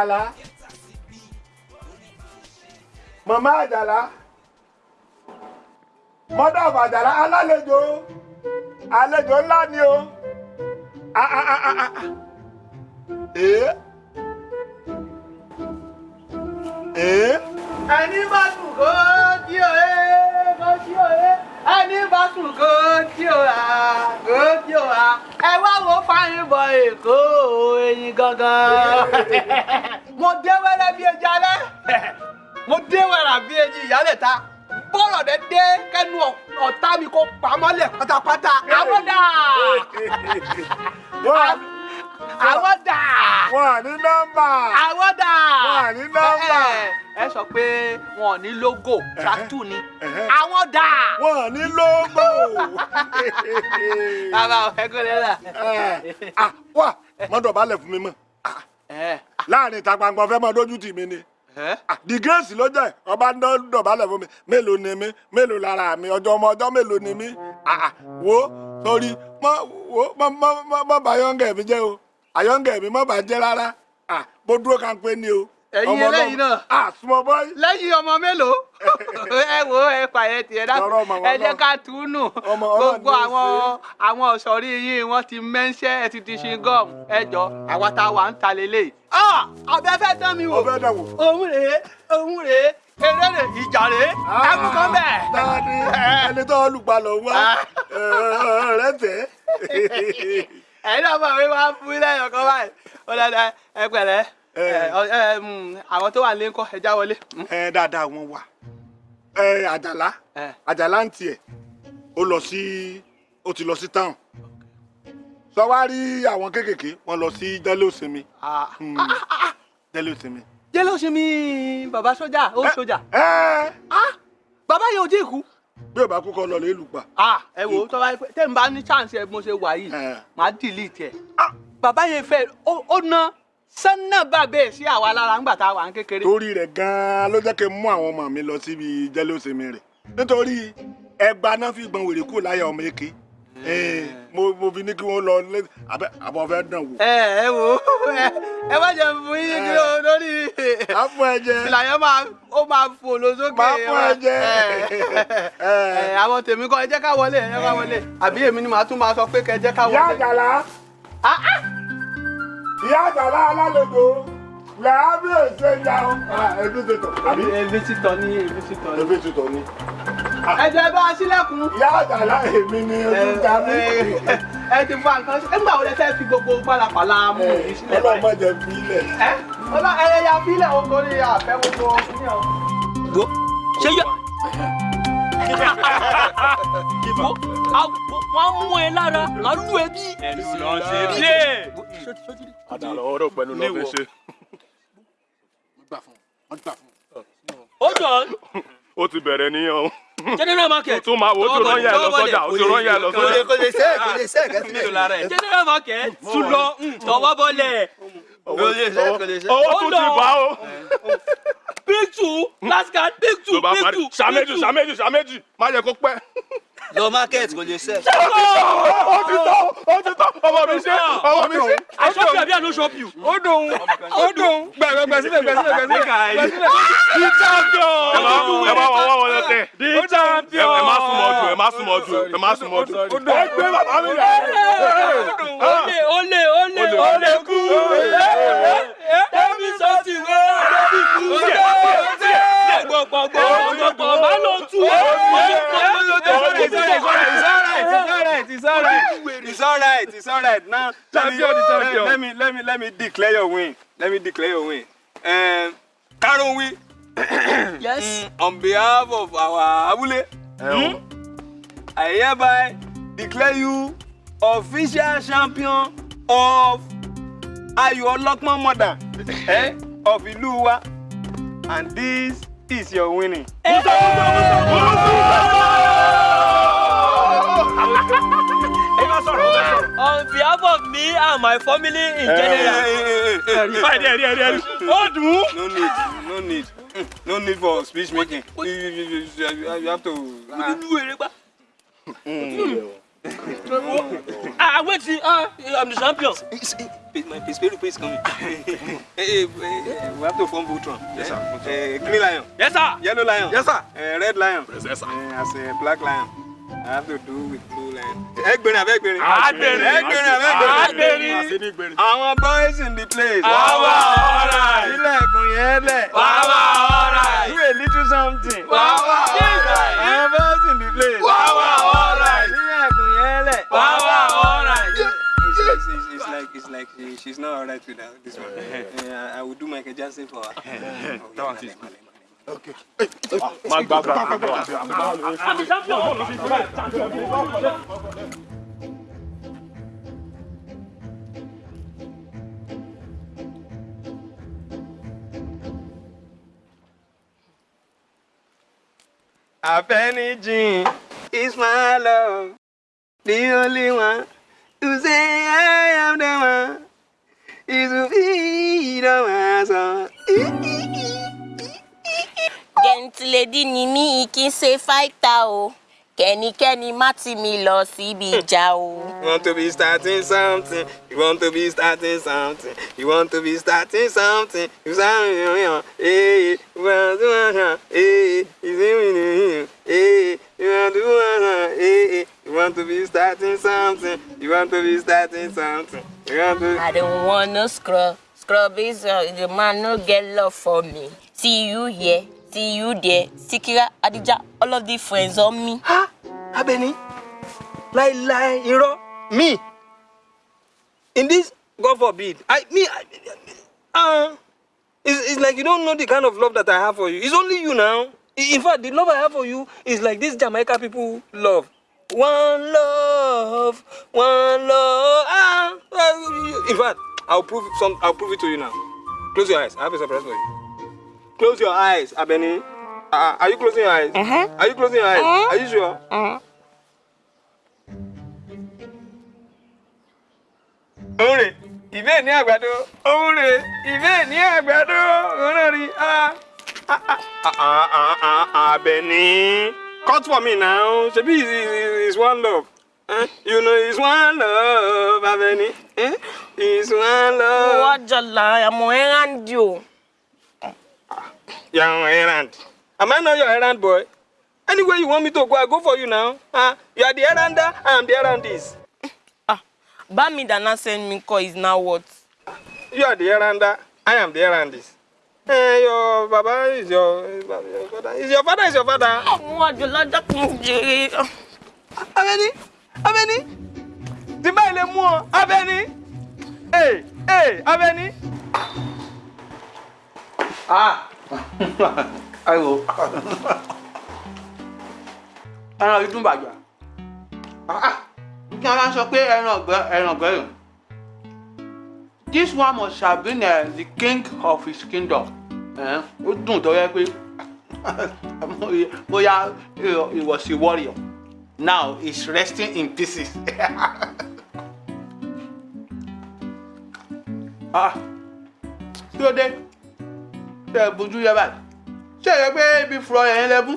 àjàlá màmá àjàlá mọ́dà àjàlá alálejò àlejò ńlá Ah, ah, ah, ah, ah. ee ee ẹni bá sùn kó jí òye kó jí òye ẹni bá sùn kó jí òya kó jí òya ẹ wá wo fáyín bọ èkó eyín gangan. Mo dé wẹ́rẹ́ bí ẹja alẹ́. Mo dé wẹ́rẹ́ bí ẹjì ìyálẹ̀ ta bọ́rọ̀ dẹ dé kẹ́nu ọ̀tá mi kó pamọ́lẹ̀ pátápátá. Àwọn àwọn dà wọ́n ní nọ́mbà. Àwọn dà Wọ́n à ní nọ́mbà. ẹ sọ pé wọn ò ní logo tractor ni. Àwọn dà. wọ́n ní lóńgbò. bàbá ọ̀fẹ́ kò lè rà. Ah, wà mọ́tò balẹ̀ fún mi mọ́. Ah, láàárín ìta gbangba fẹ́ mọ́ dójú tì mí ni. Ah, the grace ló jẹ́ ọba ń dọ̀bálẹ̀ fún mi. Mélòó ni mí? Mélòó lára mi? Ọjọ́ ọmọ ọjọ́ mélòó ni mí? Wo sórí mọ wo mọ mọ mọ mi jẹ́ o ayọ́ngẹ̀ mi mọ bá jẹ́ rárá. Ah, mo dúró kan pé ni o. Ẹ̀yin eléyìí náà. small boy. lẹ́yìn ọmọ mélòó? Ẹ wo ẹ pààyẹ tiẹ̀ dá Lọ́rọ̀ ọmọ ẹ jẹ́ ká túnú. Gbogbo àwọn ṣe. àwọn ọ̀ṣọ́rí yín wọ́n ti mẹ́ńṣẹ́ ẹ ti di ṣingọ́m ẹ jọ àwa tá a wà ń ta lélẹ̀ ọbẹ̀ fẹ́ tán mi wò. Òun rèé òun rèé. Eré rè ìjà rèé. Ẹ mú kan bẹ́ẹ̀. Dani ẹni tó olùpalọ̀ wá. Rẹ tẹ̀. ẹ̀yin náà bọ̀ wí wá fún ilé ẹ̀yọ̀ kan báyìí. Ó dáadáa ẹ pẹ̀lẹ́. Àwọn tó wà nílé ńkọ́ ẹ já wọlé. Mm. ẹ dáadáa wọn wà. Àjàlá. Àjàlá ń tiẹ̀. Ó lọ sí ó ti lọ sí town. Sọ wá rí àwọn kéékèèké? Wọn lọ sí délé òsinmi Ah. Hmm. délé òsinmi. jẹ́ ló ṣe mí bàbá sójà ó sójà. bàbá yẹn ò tí ì kú. Bí ò bá kú kọ lọ lè lù pa. Ah, ẹ ó tó bá yẹ pé tẹ́ ń bá ní chance ẹ mo ṣe wà yìí Ẹ. màá delete ẹ. bàbá yẹn fẹ́ ó ná sánà bàbá sí àwa lára ńgbà tá a wà ń kékeré. torí rẹ̀ gan-an ló jẹ́ kí n mú àwọn ọmọ mi lọ síbi délé òsinmi rẹ̀ nítorí ẹgba náà fi gbọ̀n wèrè kúrò láyà ọmọ èké mo mo fi ní kí wọ́n lọ lé àbẹ àbọ̀ fẹ́ dàn wò. ẹ ó ẹ má jẹ fún yín kí o lórí á fún ẹ jẹ ìlà yẹn máa ó máa fò lọ sókè. Máa fún ẹ jẹ. àwọn tèmi kọ́ ẹ jẹ́ ká wọlé ẹ jẹ́ ká wọlé àbí èmi ni màá tún máa sọ pé kẹ́ jẹ́ ká ìyá wọlé. àjàlá Ah, ah. ìyá àjàlá alálejò làá bí ẹja o. ẹbí ti tọ̀ àbí ebi ti tọ ní ebi ti tọ ní. ẹbí ti tọ̀ ni. Ẹ jẹ́ bá a sílẹ̀kùn. ìyá àjàlá èmi ni ojú ta mí. ẹ ti fa nǹkan ṣe nígbà wo lẹ fẹ́ fi gbogbo pálapàla mú mi sílẹ̀ ọlọ́run báyìí. má jẹ fi ilẹ̀. ẹ ọlọ ẹyẹ fílẹ̀ o torí àfẹ́ gbogbo ní ọ. wo ṣe yọ. wọ́n mú ẹ lára màá lù ẹ bí. ẹ̀sìn ọ̀sẹ̀ díẹ̀. àdàlọ́ ọ̀rọ̀ pẹ̀lú lọ́ fi ṣe. hold on ó ti bẹ̀rẹ̀ níyàn o. general market. ó tún máa wo ó ti rán yà lọ sọ́jà ó ti rán yà lọ sọ́jà. kò lè é kò lè ṣe é kẹsílẹ̀. general market tún lọ tọwọ́ bọ́lẹ̀. kò lè é kò lè é. owó tún ti bá o. big two last card big two tó big two ṣàméjì ṣàméjì ṣàméjì má jẹ kó pẹ́. Lọ market kò lè é. ó ti tọ́ ó ti tọ́ ọmọ mi ṣe ọmọ mi ṣe. I shop you abi I no shop you. ó dùn ó dùn gbẹ̀gbẹ̀ gbẹ̀ sílẹ̀ gbẹ̀ sílẹ̀ gbẹ̀ sílẹ̀ gbẹ̀ sílẹ̀. the champion. ẹ má ẹ má wọ́n tẹ̀. the champion. ẹ má súnmọ́ jù ẹ má súnmọ́ jù ẹ má súnmọ́ dùn ẹ gbé bàbá mi rẹ̀. Olè olè olè olè kú. Ẹbí sọ́ọ̀tì wẹ́ ẹbí kú. Gbọ̀gbọ̀gbọ̀ gbọ̀gbọ̀ má lọ tú. It's alright, it's alright, it's alright. It's alright, it's alright. Now, Champion, the champion. Let me, let me, let me declare your win. Let me declare your win. Um, Karen win. Yes. On behalf of our Abule, I hereby declare you official champion of Ayo Olokman Mother eh, of Iluwa. And this is your winning. On behalf of me and my family in general. ó dùn ún. no need no need. Mm, no need for speech making. You, you, you, you, have to. pa. Ah, wait, ah, I'm the champion. Pe- my Pesperu is coming. hey, hey, hey, we have to form Voltron. Yes, sir. Uh, green lion, Yes, sir. yellow lion, Yes, sir. uh, red lion, Yes, sir. uh, as a black lion. I have to do with blue lion. Ẹgbẹ̀rin abẹ́ ẹgbẹ̀rin. Agbẹ̀rin. Àṣírí Àwọn boys in the place. Wàwà alright. Ilẹ̀kùn yẹn lẹ̀. Wàwà alright. Do a little something. Wàwà alright. Àwọn boys in the place. Wàwà alright. Ilẹ̀kùn yẹn lẹ̀. Wàwà alright. It's, it's, it's, it's like it's like she, she's not alright with that, this one. Uh, I will do Michael Jackson for her. That one is Má gbà gbà gbà. I'm the champion. Afenijin is my love, the only one to say I am the one. Is be the one. So. gẹ̀ǹtìlédì ni mí kí n ṣe fáìtà o kẹ́nikẹ́ni má tì mí lọ síbi ìjà o. You want to be starting something. You want to be starting something. You want to be starting something. You sound hey, you want to hey, you see me hey, you want to hey, you want to be starting something. You want to be starting something. You want to. I don't want no scrub. Scrub is uh, the man no get love for me. See you here, see you there. Sikira, Adija, all of the friends on me. Ha! Abeni, láíláí irọ́ me in this God forbid I me I, uh, it's, it's like you don't know the kind of love that I have for you it's only you now in fact the love I have for you is like this Jamaica people love. One love one love. Ah in fact I'll prove some I'll prove it to you now. Close your eyes. I have a surprise for you. Close your eyes Abeni. Uh, are you closing your eyes? Uh-huh. are you closing your eyes? Uh-huh. are you sure. Uh-huh. òun rè ìbéè ní àgbàdo òun rè ìbéè ní àgbàdo òun náà rí ah ah ah ah ah ah ah Abeni cut for me now ṣebí is one love eh? you know is one love Abeni eh? is one love. Wọ́n jọ̀la àmọ́ ẹ̀rándì o. you are on errand am I not your errand boy anywhere you want me to go I go for you now ah you are the errander I am the errandist Ah, Bami Dana send me call is now what? you are the errander I am the errandist. Eh, your baba is your, your father. Is your father is your father. Wọ́n jọ̀la dákun jèrè. Abẹ́ni Abẹ́ni tí báyìí lè mú ọ Abẹ́ni ee ee Abẹ́ni. Ah! Ayiwo. Ẹran yìí dùn bàjẹ́. Kí wọ́n máa ń sọ pé ẹran ọ̀gbẹ́ ẹran ọ̀gbẹ́ yìí. This one must have been uh, the king of his kingdom. Ó dùn tó yẹ pé bóyá he was a warrior. Now he's resting in pieces. Ah! Kí ló dé? ṣe é bójú yẹ báyìí ṣe é pé ibi fúrọ yẹn lẹ́bù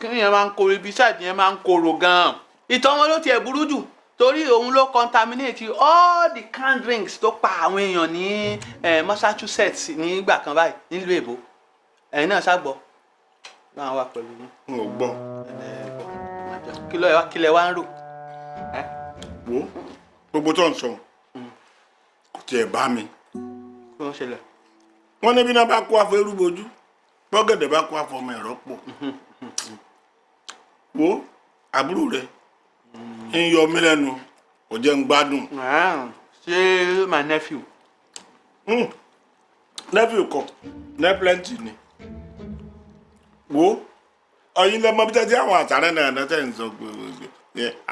kí yẹn máa ń koro ibi ṣáàdì yẹn máa ń koro gan-an ìtàn wọn ló tiẹ̀ burú jù torí òun ló contaminate all the canned drinks tó pa àwọn èèyàn ní eh, Massachusetts nígbà kan báyìí nílùú èbó. Ẹ̀yin náà ṣàgbọ́ náà wà pẹ̀lú yín. N ò gbọ́. Kí ló kí lẹ wá ń rò? Wo gbogbo tó ń sọ kò tiẹ̀ bá mi. Kí ń ṣẹlẹ̀? Wọ́n ní bí náà bá kó afọ eru bojú bọ́gẹ̀dẹ̀ bá kó afọ ọmọ ẹ̀rọ pọ̀. Wo àbúrò rẹ ń yọ mí lẹ́nu kò jẹ́ ń gbádùn. Ṣé my nephew? Hmm. nephew kọ neplenty ni. Wo ọyin lẹmọ bí tẹ́tí àwọn àtàrẹ náà náà tẹ̀ ń sọ gbogbo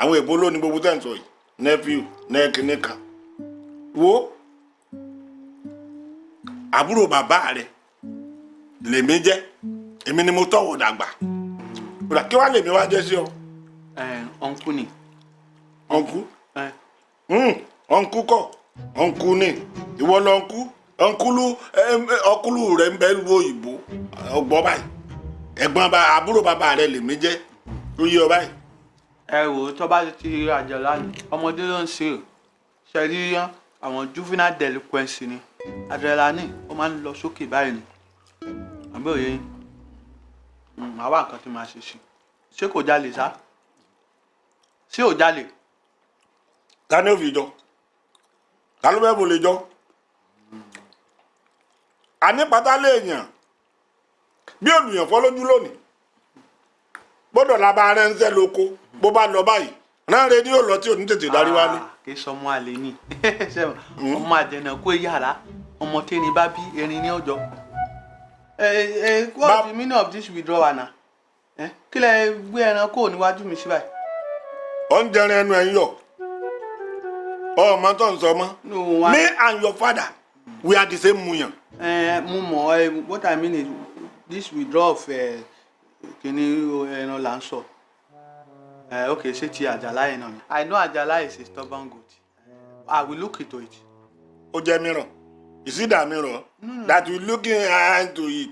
àwọn èbó lónìí gbogbo tẹ̀ ń sọ yìí. Nephew nẹ́ẹ̀kìnní kan. Wo àbúrò bàbá rẹ lèmi jẹ́ èmi ni mo tọ̀wọ̀ dàgbà. Kí wàá lèmi wá jẹ́ sí ọ? Ọ̀nkú ni ọ̀nkú ọ̀nkú kọ. Ọ̀nkú ni. Ìwọ lọ ọ̀nkú ọ̀nkúlù ọ̀kúlù rẹ̀ ń bẹ lu òyìnbó. Ọgbọ́n báyìí. Ẹ̀gbọ́n bá àbúrò bàbá rẹ̀ lèmi jẹ́. Tó yí ọ báyìí. ẹ wò ó tó bá ti rí àjàlá ni ọmọdé ló ń ṣe o. Ṣe rí àwọn juvenile delinquency ni. Adrenaline ó máa ń lọ sókè báyìí ni. Àbí òye yín? Mm, màá wá nǹkan tí màá ṣe sí. Ṣé kò jalè sá? Ṣé ò jalè ta ni ó fi jọ. Ta ló bẹ́ẹ̀ mo lè jọ. àní pátá léèyàn bí olùyàn fọ́ lójú lónìí gbọ́dọ̀ la bá ránṣẹ́ lóko bó bá lọ báyìí náà rédíò lọ tí ò ní tètè darí wálé. Ah, kì í sọmọ àlè ni. Ṣé ọmọ àjẹnà kó yàrá ọmọ tẹni bá bí erin ní ọjọ́ what's the meaning of this withdrawal na ẹ kí lẹ gbé ẹran kó níwájú mi sí báyìí. ó ń jẹrin ẹnu ẹ̀ ń yọ ọmọ tó ń sọ mọ́ me and your father we are the same muyan. ẹ mo mọ ẹ what i mean is this withdrawal of ẹ kìíní ẹran là ń sọ ok ṣé ti àjàlá yẹn náà ni. i know àjàlá is a stubborn goat i will look into it. ó jẹ́ mìíràn ìsídà mìíràn that we looking into it.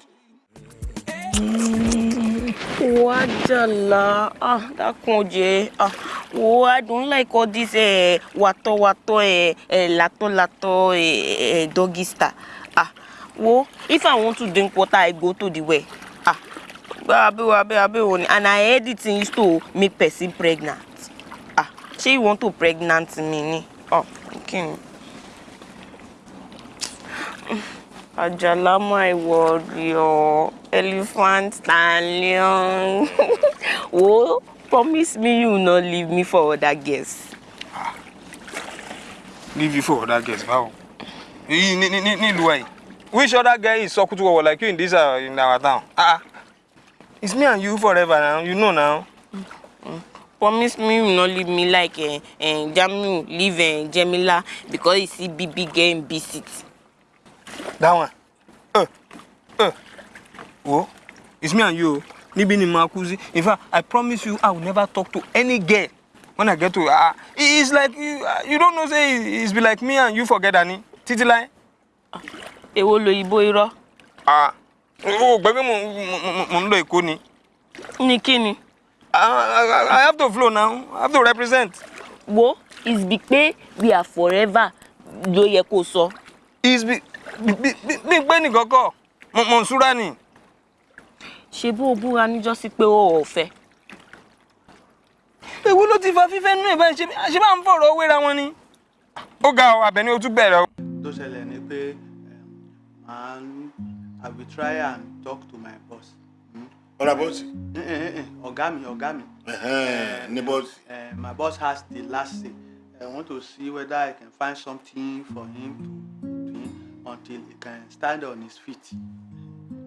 Wajala, ah, dákun oje, ah, wo, I don't like all this eh, wato wato, eh, eh, lato lato, eh, eh, doggy style. Ah, wo, if I want to drink water, I go to the well. Ah, abe abe abe oni, and I heard it used to make person pregnant. Ah, she want to pregnant me ni. Oh, okay. Ajala my warrior, elephant stallion. oh, promise me you not leave me for other girls. leave you for other girls báwo. èyí ní ní ní nílùú which other guy is sọkútù wọ̀wọ̀ like you in this uh, in our town. ah ah it's me and you forever now you know now. Promise me you not leave me like uh, uh, Jamiu leave uh, Jemila because he see big girl in big city. That one. Uh, uh. wo it's me and you níbi ni màá kú sí in fact i promise you i will never talk to any girl when i get to ah uh, it's like you, uh, you don't know say it- it's be like me and you forget ani títí láyé. Èwo lòyìnbó irọ́? ah o gbẹ pé mo mo mo- mo ń lọ èkó ni. Ní kíni? I, I, I have to flow now. I have to represent. Wo is be pé we are forever ló yẹ kó sọ. It's be bí pé nìkan kọ́. Mo mo ń súra ni. Ṣé bó o búra níjọ́sí pé o ò fẹ́? Èwo ló ti fa fífẹ́ nínú ìbáyìí ṣe ṣe bá ń fọ̀rọ̀ wéra wọn ni. Ó ga ọ Àbẹ̀ní o tún bẹ̀rẹ̀ o. tó ṣẹlẹ̀ ni pé màá i will try and talk to my boss. Hmm? ọ̀rọ̀ bọ́ọ̀sì Eh, eh, eh, ọ̀gá mi ọ̀gá mi ní bọ́ọ̀sì. my boss has the last say i want to see whether i can find something for him to until he can stand on his feet.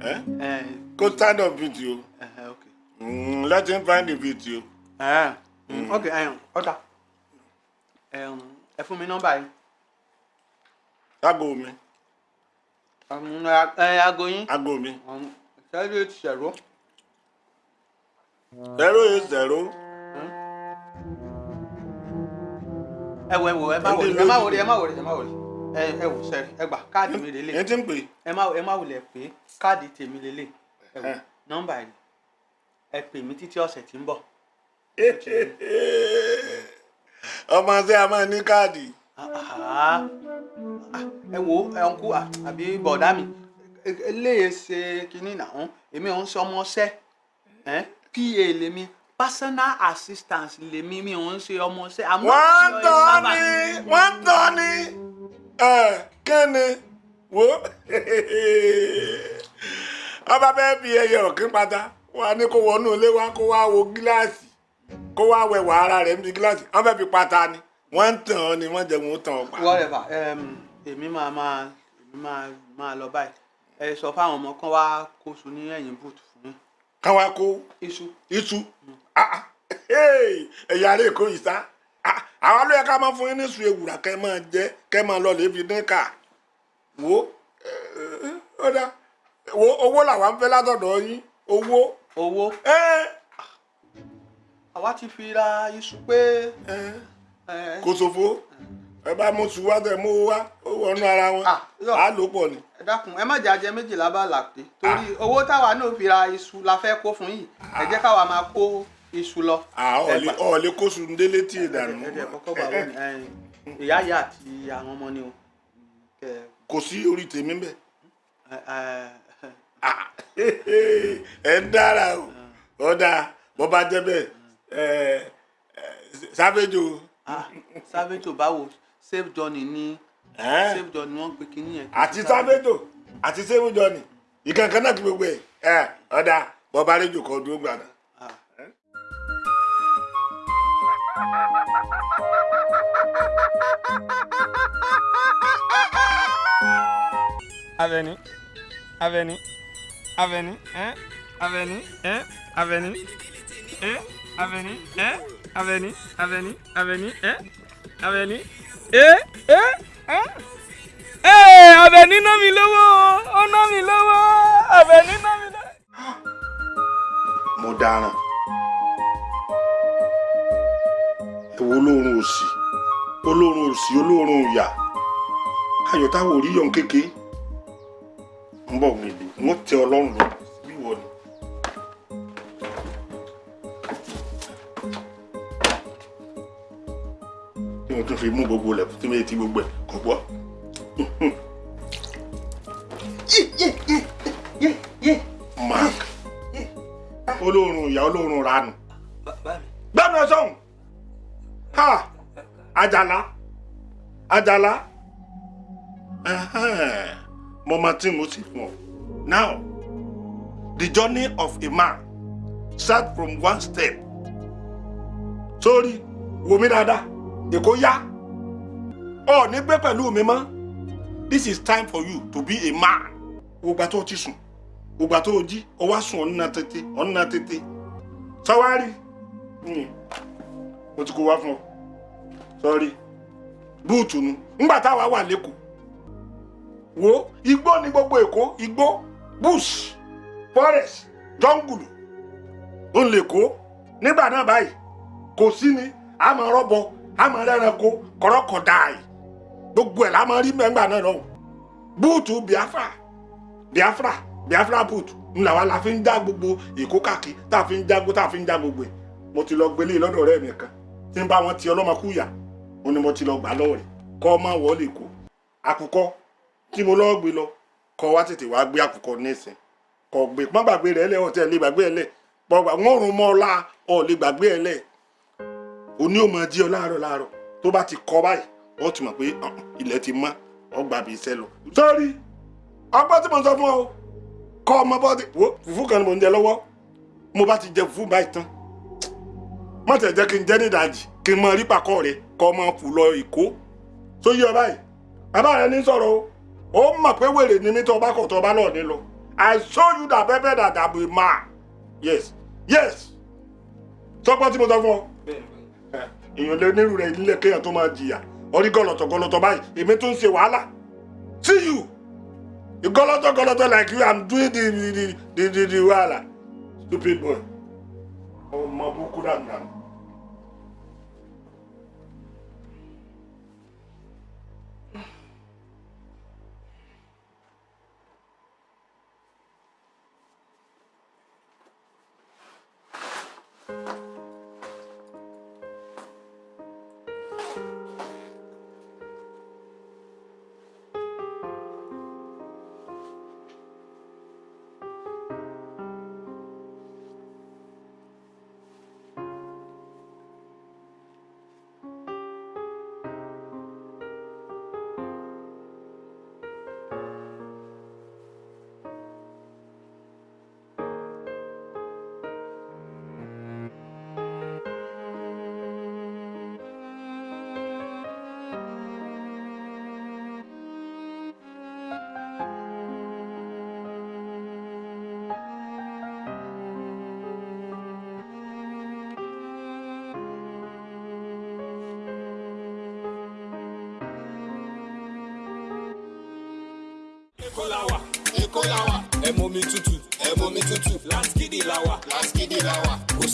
Eh? Uh, kó stand up with you uh, okay. mm, let him find the you. Uh, mm. okay um, ọ̀tá um, ẹ fún mi nọ́mbà yìí. aago mi Um, ẹ aago yín. aago mi Um, zero eight zero zero eight zero ẹ wò ẹ wò ẹ má wòlé ẹ má wòlé ẹ má wòlé ẹ má wòlé ẹ ẹ wò sẹ́rí ẹ gbà káàdì mi lélẹ̀. Yẹn ti ń pè ẹ má ẹ má wòlé pé káàdì tèmi lélẹ̀. Ẹ wò nọ́mbà yìí ẹ pè mí títí ọ̀sẹ̀ tí ń bọ̀. ọmọ ṣé a máa ní káàdì? Ah, ah, ẹ wo ẹnkú àbí bọ̀dá mi. Eléyè ṣe kínní náà èmi ò ń ṣe ọmọ ṣẹ́ pa lèmi. Personal assistance lèmi mi ò ń ṣe ọmọ ṣẹ́ àmọ́ ìyọ̀ ẹ tọ́ ni wọ́n tọ́ ni. ẹ kẹ́ni wo? Ọba bẹ́ẹ̀ bí ẹyẹ ọ̀kín pátá á ní kó wọnú ilé wa kó wá wo gíláàsì kó wá wẹ̀wà ara rẹ̀ níbi gíláàsì. Wọ́n fẹ́ fi pátá ni. Wọ́n ń tàn ọ́ ni wọ́n jẹ́ wọn ó tàn ọ́ pa. whatever um, èmi máa máa èmi máa máa lọ báyìí. Ẹ sọ fáwọn ọmọ kan wá kóṣù ní ẹ̀yìn bùtù fún yín. Káwa kó iṣu. Iṣu. Ah, ah. Hey, ẹ̀yà rẹ̀ kó yìí Ah, àwa ló yẹ ká máa fún yín ní sùn ewùrà kẹ́ máa jẹ kẹ́ máa lọ lè fi dín kà wo eh, ó dá wo owó làwa ń fẹ́ látọ̀dọ̀ yín owó. Owó? Àwa ti fi ra iṣu pé. Kò ṣòfò. Ẹ bá mú sùn wá tẹ mú wá ó wọnú ara wọn. Ah, á lò pọ̀ ni. ẹ dákun ẹ má jẹ ajẹ méjìlá bá làpé torí owó táwa náà fi ra iṣu la fẹ́ kó fún yìí ẹ jẹ́ káwa máa kó iṣu lọ. ọ̀ọ́lẹ̀ kó sùn délé tí ì dànù. ẹ̀ẹ́dẹ̀ kọ́kọ́ bá wọn ẹ̀yìn ìyá ìyá àti àwọn ọmọ ni o. Kò sí orí tèmi bẹ́ẹ̀. ẹ- Ah, ń dára o ọ̀dà bó bá jẹ́ bẹ́ẹ̀ sáfẹ́jọ ah, ò báwo Safe Journey ní Safe Journey wọ́n pe kinní yẹn. àti sáfẹ́jọ àti sẹ́fúnjọ ni ìkankan náà kí gbogbo ẹ̀ ẹ ọ̀dà bó bá rẹ́jọ kan dúró gbàdá. Aveni, Aveni, Aveni, hein, Aveni, hein, Aveni, hein, Aveni, hein, Aveni, Aveni, Aveni, hein, Aveni, eh, eh, hein. Eh, Aveni ná mi lówó, ó ná mi lówó, Aveni ná mi lówó. mo ewo olóorun òsì olóorun òsì olóorun ìyà ayọ̀ táwọn orí yọ̀ ń kéke. Ń bọ̀ lè wọ́n tẹ ọlọ́run lọ. Bí wọ́n ni. tí mo tún fi mú gbogbo lẹ̀ tí mo ti gbogbo ẹ̀ kò gbọ́. olóorun ìyá olóorun ranù àjàlá. Àjàlá. Mo máa tí mo sì fún ọ. Now the journey of a man start from one step. Sórí wò mí dáadáa. Èkó yá. Ọ ní gbé pẹ̀lú mi mọ́. This is time for you to be a man. Ògbà tó ti sùn. Ògbà tó jí. O wá sùn ọ̀nà tètè ọ̀nà tètè. Sọwárì mo ti kó wá fún ọ sọrí búùtù nu. Ńgbà táwa wà lẹ́kọ̀ọ́ wo igbó ní gbogbo èkó igbó bush forest ó ń kó nígbà náà báyìí kò sí ni máa rọ́bọ máa rẹ́ranko kọ́rọ́kọ̀dáì gbogbo ẹ̀ máa rí mẹ́ngbà náà lọ́hùn. Búùtù biafra biafra biafra búùtù ńlá wa la fi ń já gbogbo èkó káàkiri tá a fi ń jágbó tá gbogbo ẹ̀. Mo ti lọ gbélé lọ́dọ̀ ọ̀rẹ́ mi kan tí ń bá wọn ti ọlọ́mọkúyà ó ní mo ti lọ gbà lọ́wọ́ rẹ̀ kọ́ ọ máa wọlé kó. Àkùkọ tí mo lọ́ọ́ gbé lọ kọ́ wá tètè wá gbé àkùkọ nísìn. Kọ́ gbé pọ́n gbàgbé rẹ̀ lẹ́ ọ̀tẹ̀ lè gbàgbé ẹ̀ lẹ̀. Pọ́n gbà wọ́n rún mọ́ ọ la ọ̀ lè gbàgbé ẹ̀ lẹ̀. Òní ò máa jí ọ láàárọ̀ láàárọ̀. Tó bá ti kọ́ báyìí ó ti mọ̀ pé ilẹ̀ ti mọ́. Ọ gbà bí iṣẹ́ lọ. sọ́ọ́rí ọgbọ́n tí mo sọ fún ọ kọ́ ọmọ bọ́ọ̀dì wo fùfú kan mo ń jẹ mo bá ti jẹ fùfú báyìí tán má tẹ̀ jẹ́ kí n jẹ́ ní ìdajì kí mọ rí pàkọ́ rẹ kọ́ ọmọ fù ìkó tó yí ọ báyìí? Bàbá rẹ ní sọ̀rọ̀ ó mọ̀ pé wèrè ni mí tó bá kọ̀ lọ́ọ̀ ní I show you that pepper that I be man yes yes. Sọpọ́ tí mo sọ fún ọ. Èèyàn lé nírú rẹ nílé kéèyàn tó máa jìyà. Orí gọlọtọ gọlọtọ báyìí. Èmi tó ń ṣe wàhálà. See you. Gọlọtọ gọlọtọ like you i'm doing the the the the, wàhálà. Stupid boy. Ọmọ burúkú dànù dànù. Èkó la wà. Èkó la wà. Ẹ mọ mi tútù. Ẹ mọ mi tútù. Láńskìdì la wà. Láńskìdì la wà. Kò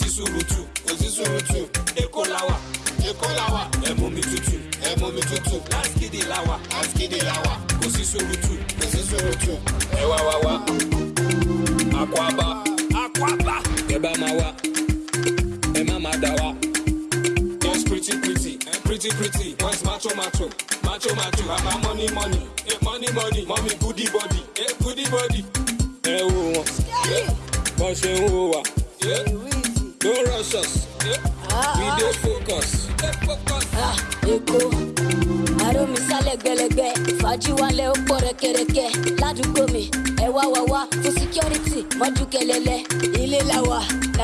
sí. Èkó la wà. Èkó la wà. Ẹ mọ mi tútù. Ẹ mọ mi mi tútù láskìdì làwà láskìdì làwà kò sí sùrùtù kò sí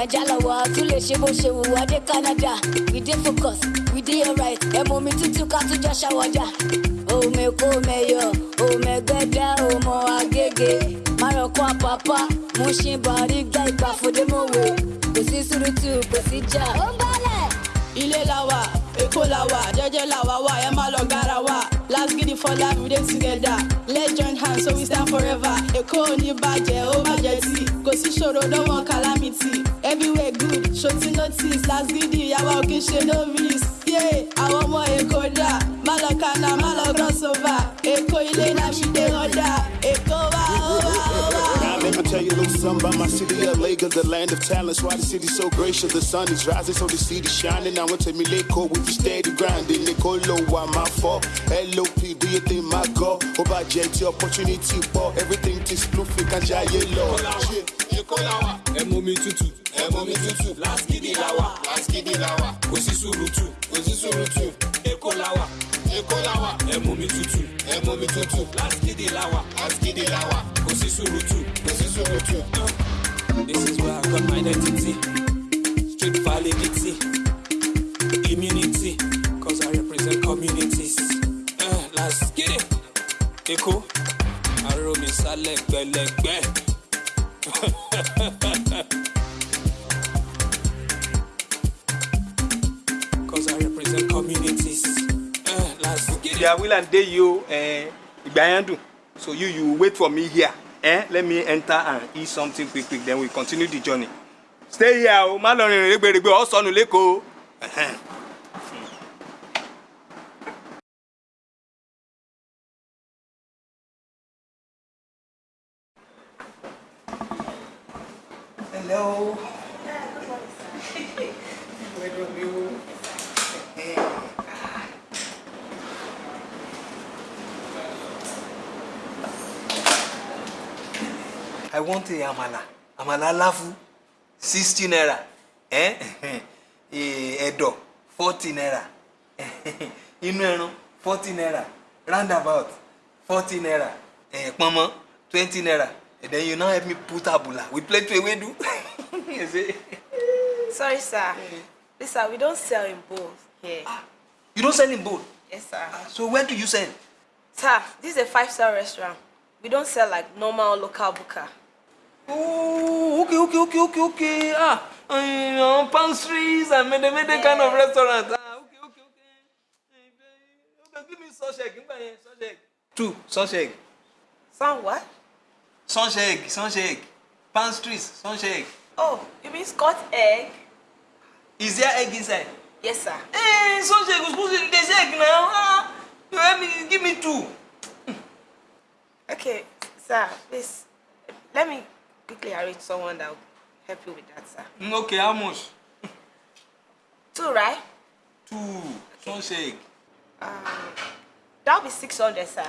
naija la wà tún lè ṣe bó ṣe wù wá dé canada. We dey focus we dey alright. Ẹ mọ omi tútù ká tún jọ ṣàwọ́jà òmèkó mẹyọ òmẹgbẹdẹ òmò agége. Márọkọ àpàpà mo ṣe bàrí gbá ìgbà fòdémọwé kò sí sùrùtù kò sí jà. ó ń bọ́lẹ̀. ilé la wà èkó la wà jẹjẹ la wà wà ẹ má lọ gara wà. Last gidi for life we dey together. Let's join hands so we stand forever. Èkó ò ní bàjẹ́ ó bàjẹ́ tí kò sí ṣòro no one notice last gidi àwa ò kí ṣe no risk yeah àwọn ọmọ èkó dà má lọ kànáà má lọ cross èkó ilé náà mi dé ọ̀dà èkó wá ó wá ó wá. Now let me tell you a little something about my city, LA, cause the land of talents. Why the city so gracious? The sun is rising, so the city shining. Now I to me Lake with the steady grinding. Nicolo, why my fault? LOP, do you think my God? Over JT opportunity, for everything to spoof, we can jay low. Èkó la wà. Ẹ mú mi tútù, láskìdì la wà. Kò sí sùrùtù, kò sí sùrùtù. Èkó la wà, Èkó la wà. Ẹ mú mi tútù, ẹ mú mi tútù. Láskìdì la wà, for me here. Eh? Let me enter and eat something quick quick then we continue the journey. Stay here o, má lọ rìnrìn rẹ́gbẹ̀rẹ́gbẹ̀ ọ̀ sọnù lẹ́kọ̀ọ́. Ẹhẹ́n. Hello. Where do you? A amala. Amala lafu. Sixty naira. Ẹ̀dọ̀ forty naira. Inú ẹran forty naira. Roundabout forty naira. Eh, Pọ̀nmọ́ twenty naira. And then you now help me put abula. We play to ewedu. Sorry, sir. Please, sir, we don't sell in bowls here. You don't sell in bowl. Yes, sir. So where do you sell? Sir, this is a five-star restaurant. We don't sell like normal local buka. Oh, okay, okay, okay, okay, okay. Ah, um, pastries and mede mede kind of restaurant. Ah, okay, okay, okay. Eh, Okay, give me sausage. Give me sausage. Two sausage. Some what? Sausage, sausage. Pastries, sausage. Oh, you mean Scott egg? Is there egg inside? Yes, sir. Eh, sausage to there's egg now. Ah, you help me, give me two. Okay, sir, please, let me quickly arrange someone that will help you with that, sir. Mm, Okay, how much? Two, right? Two sausage. Um, that'll be 600, sir.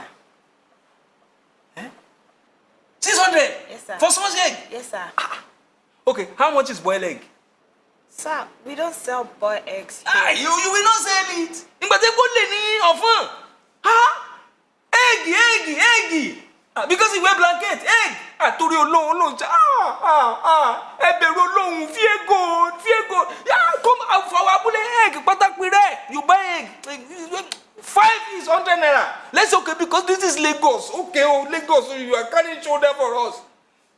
Six hundred. Yes, sir. For sausage. Yes, sir. Okay, how much is boiled egg? Sir, we don't sell boiled eggs here. Ah, you you will not sell it. Ìgbà tí kò lè ní ọ̀fọ̀n. Ah, egg egg egg. Ah, because he wear blanket. Ah, torí olóhùn olóhùn ṣe ah ah ah ẹ bẹ̀rù olóhùn fiego fiego. Yeah, come out for our abúlé egg pátákì rẹ̀. You buy egg. Five is hundred naira. Let's say okay because this is Lagos. Okay oh Lagos so you are carrying shoulder for us.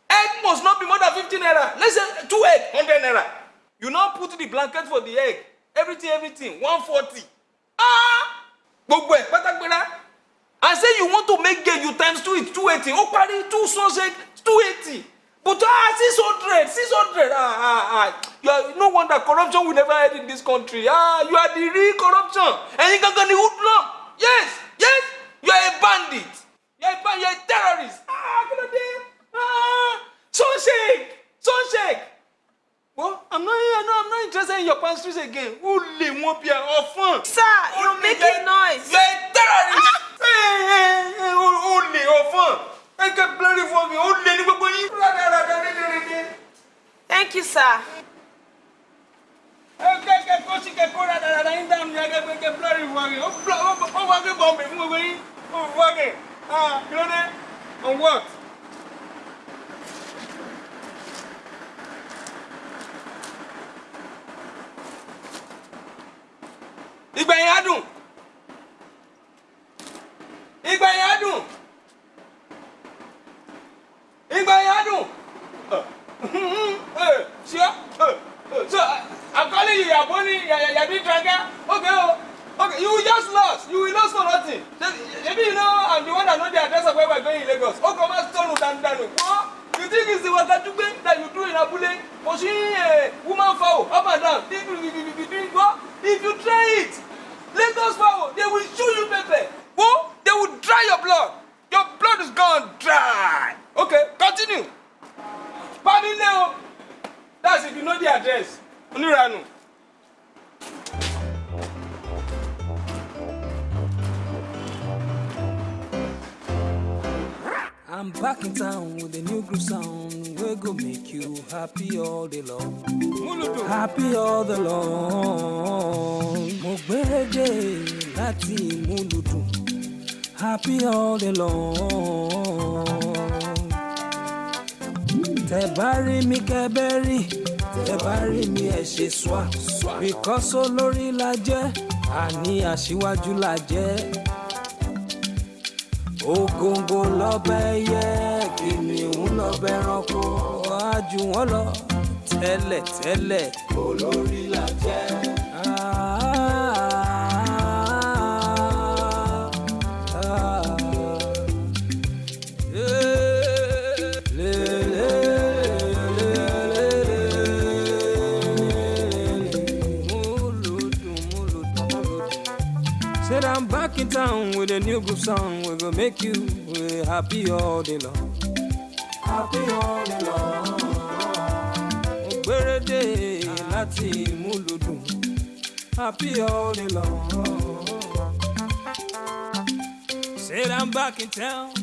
Egg must not be more than fifty naira. Let's say two egg hundred naira. You now put the blanket for the egg. Everything, everything, one forty. Ah! Gbogbo ẹ̀ pátágbéra. I say you want to make gain, you times two it two eighty. Ó parí two sausage two eighty. But ah six hundred six hundred ah ah ah. You are no wonder corruption will never end in this country. Ah you are the real corruption. Ẹ̀yin gangan ni hoodlum. yes yes you are a bandit you are a bandit you are a terrorist ah kí ló dé ah sunshake sunshake well i'm not here no i'm not interested in your pastries again ó lè wọ́n bí ẹ ọ̀fọ̀n. Sir, you're making noise. you are a terrorist. Ó lè ọ̀fọ̀n ẹ kẹ́ blurry fún mi ó lè ní gbogbo yín. rádaràdà rédèrèdè. Thank you, sir. ẹ kẹ́ kẹ́ kó sí kẹ́ kó rádaràdà yín dáhùn ní ẹgbẹ́ kẹ́ blurry fún mi ó wá gbé bọ̀m̀bì fún gbogbo yín ó fún wa kẹ́ ah kí ló dé on what. ìgbẹ̀yìn á aṣíwájú la jẹ́ I'm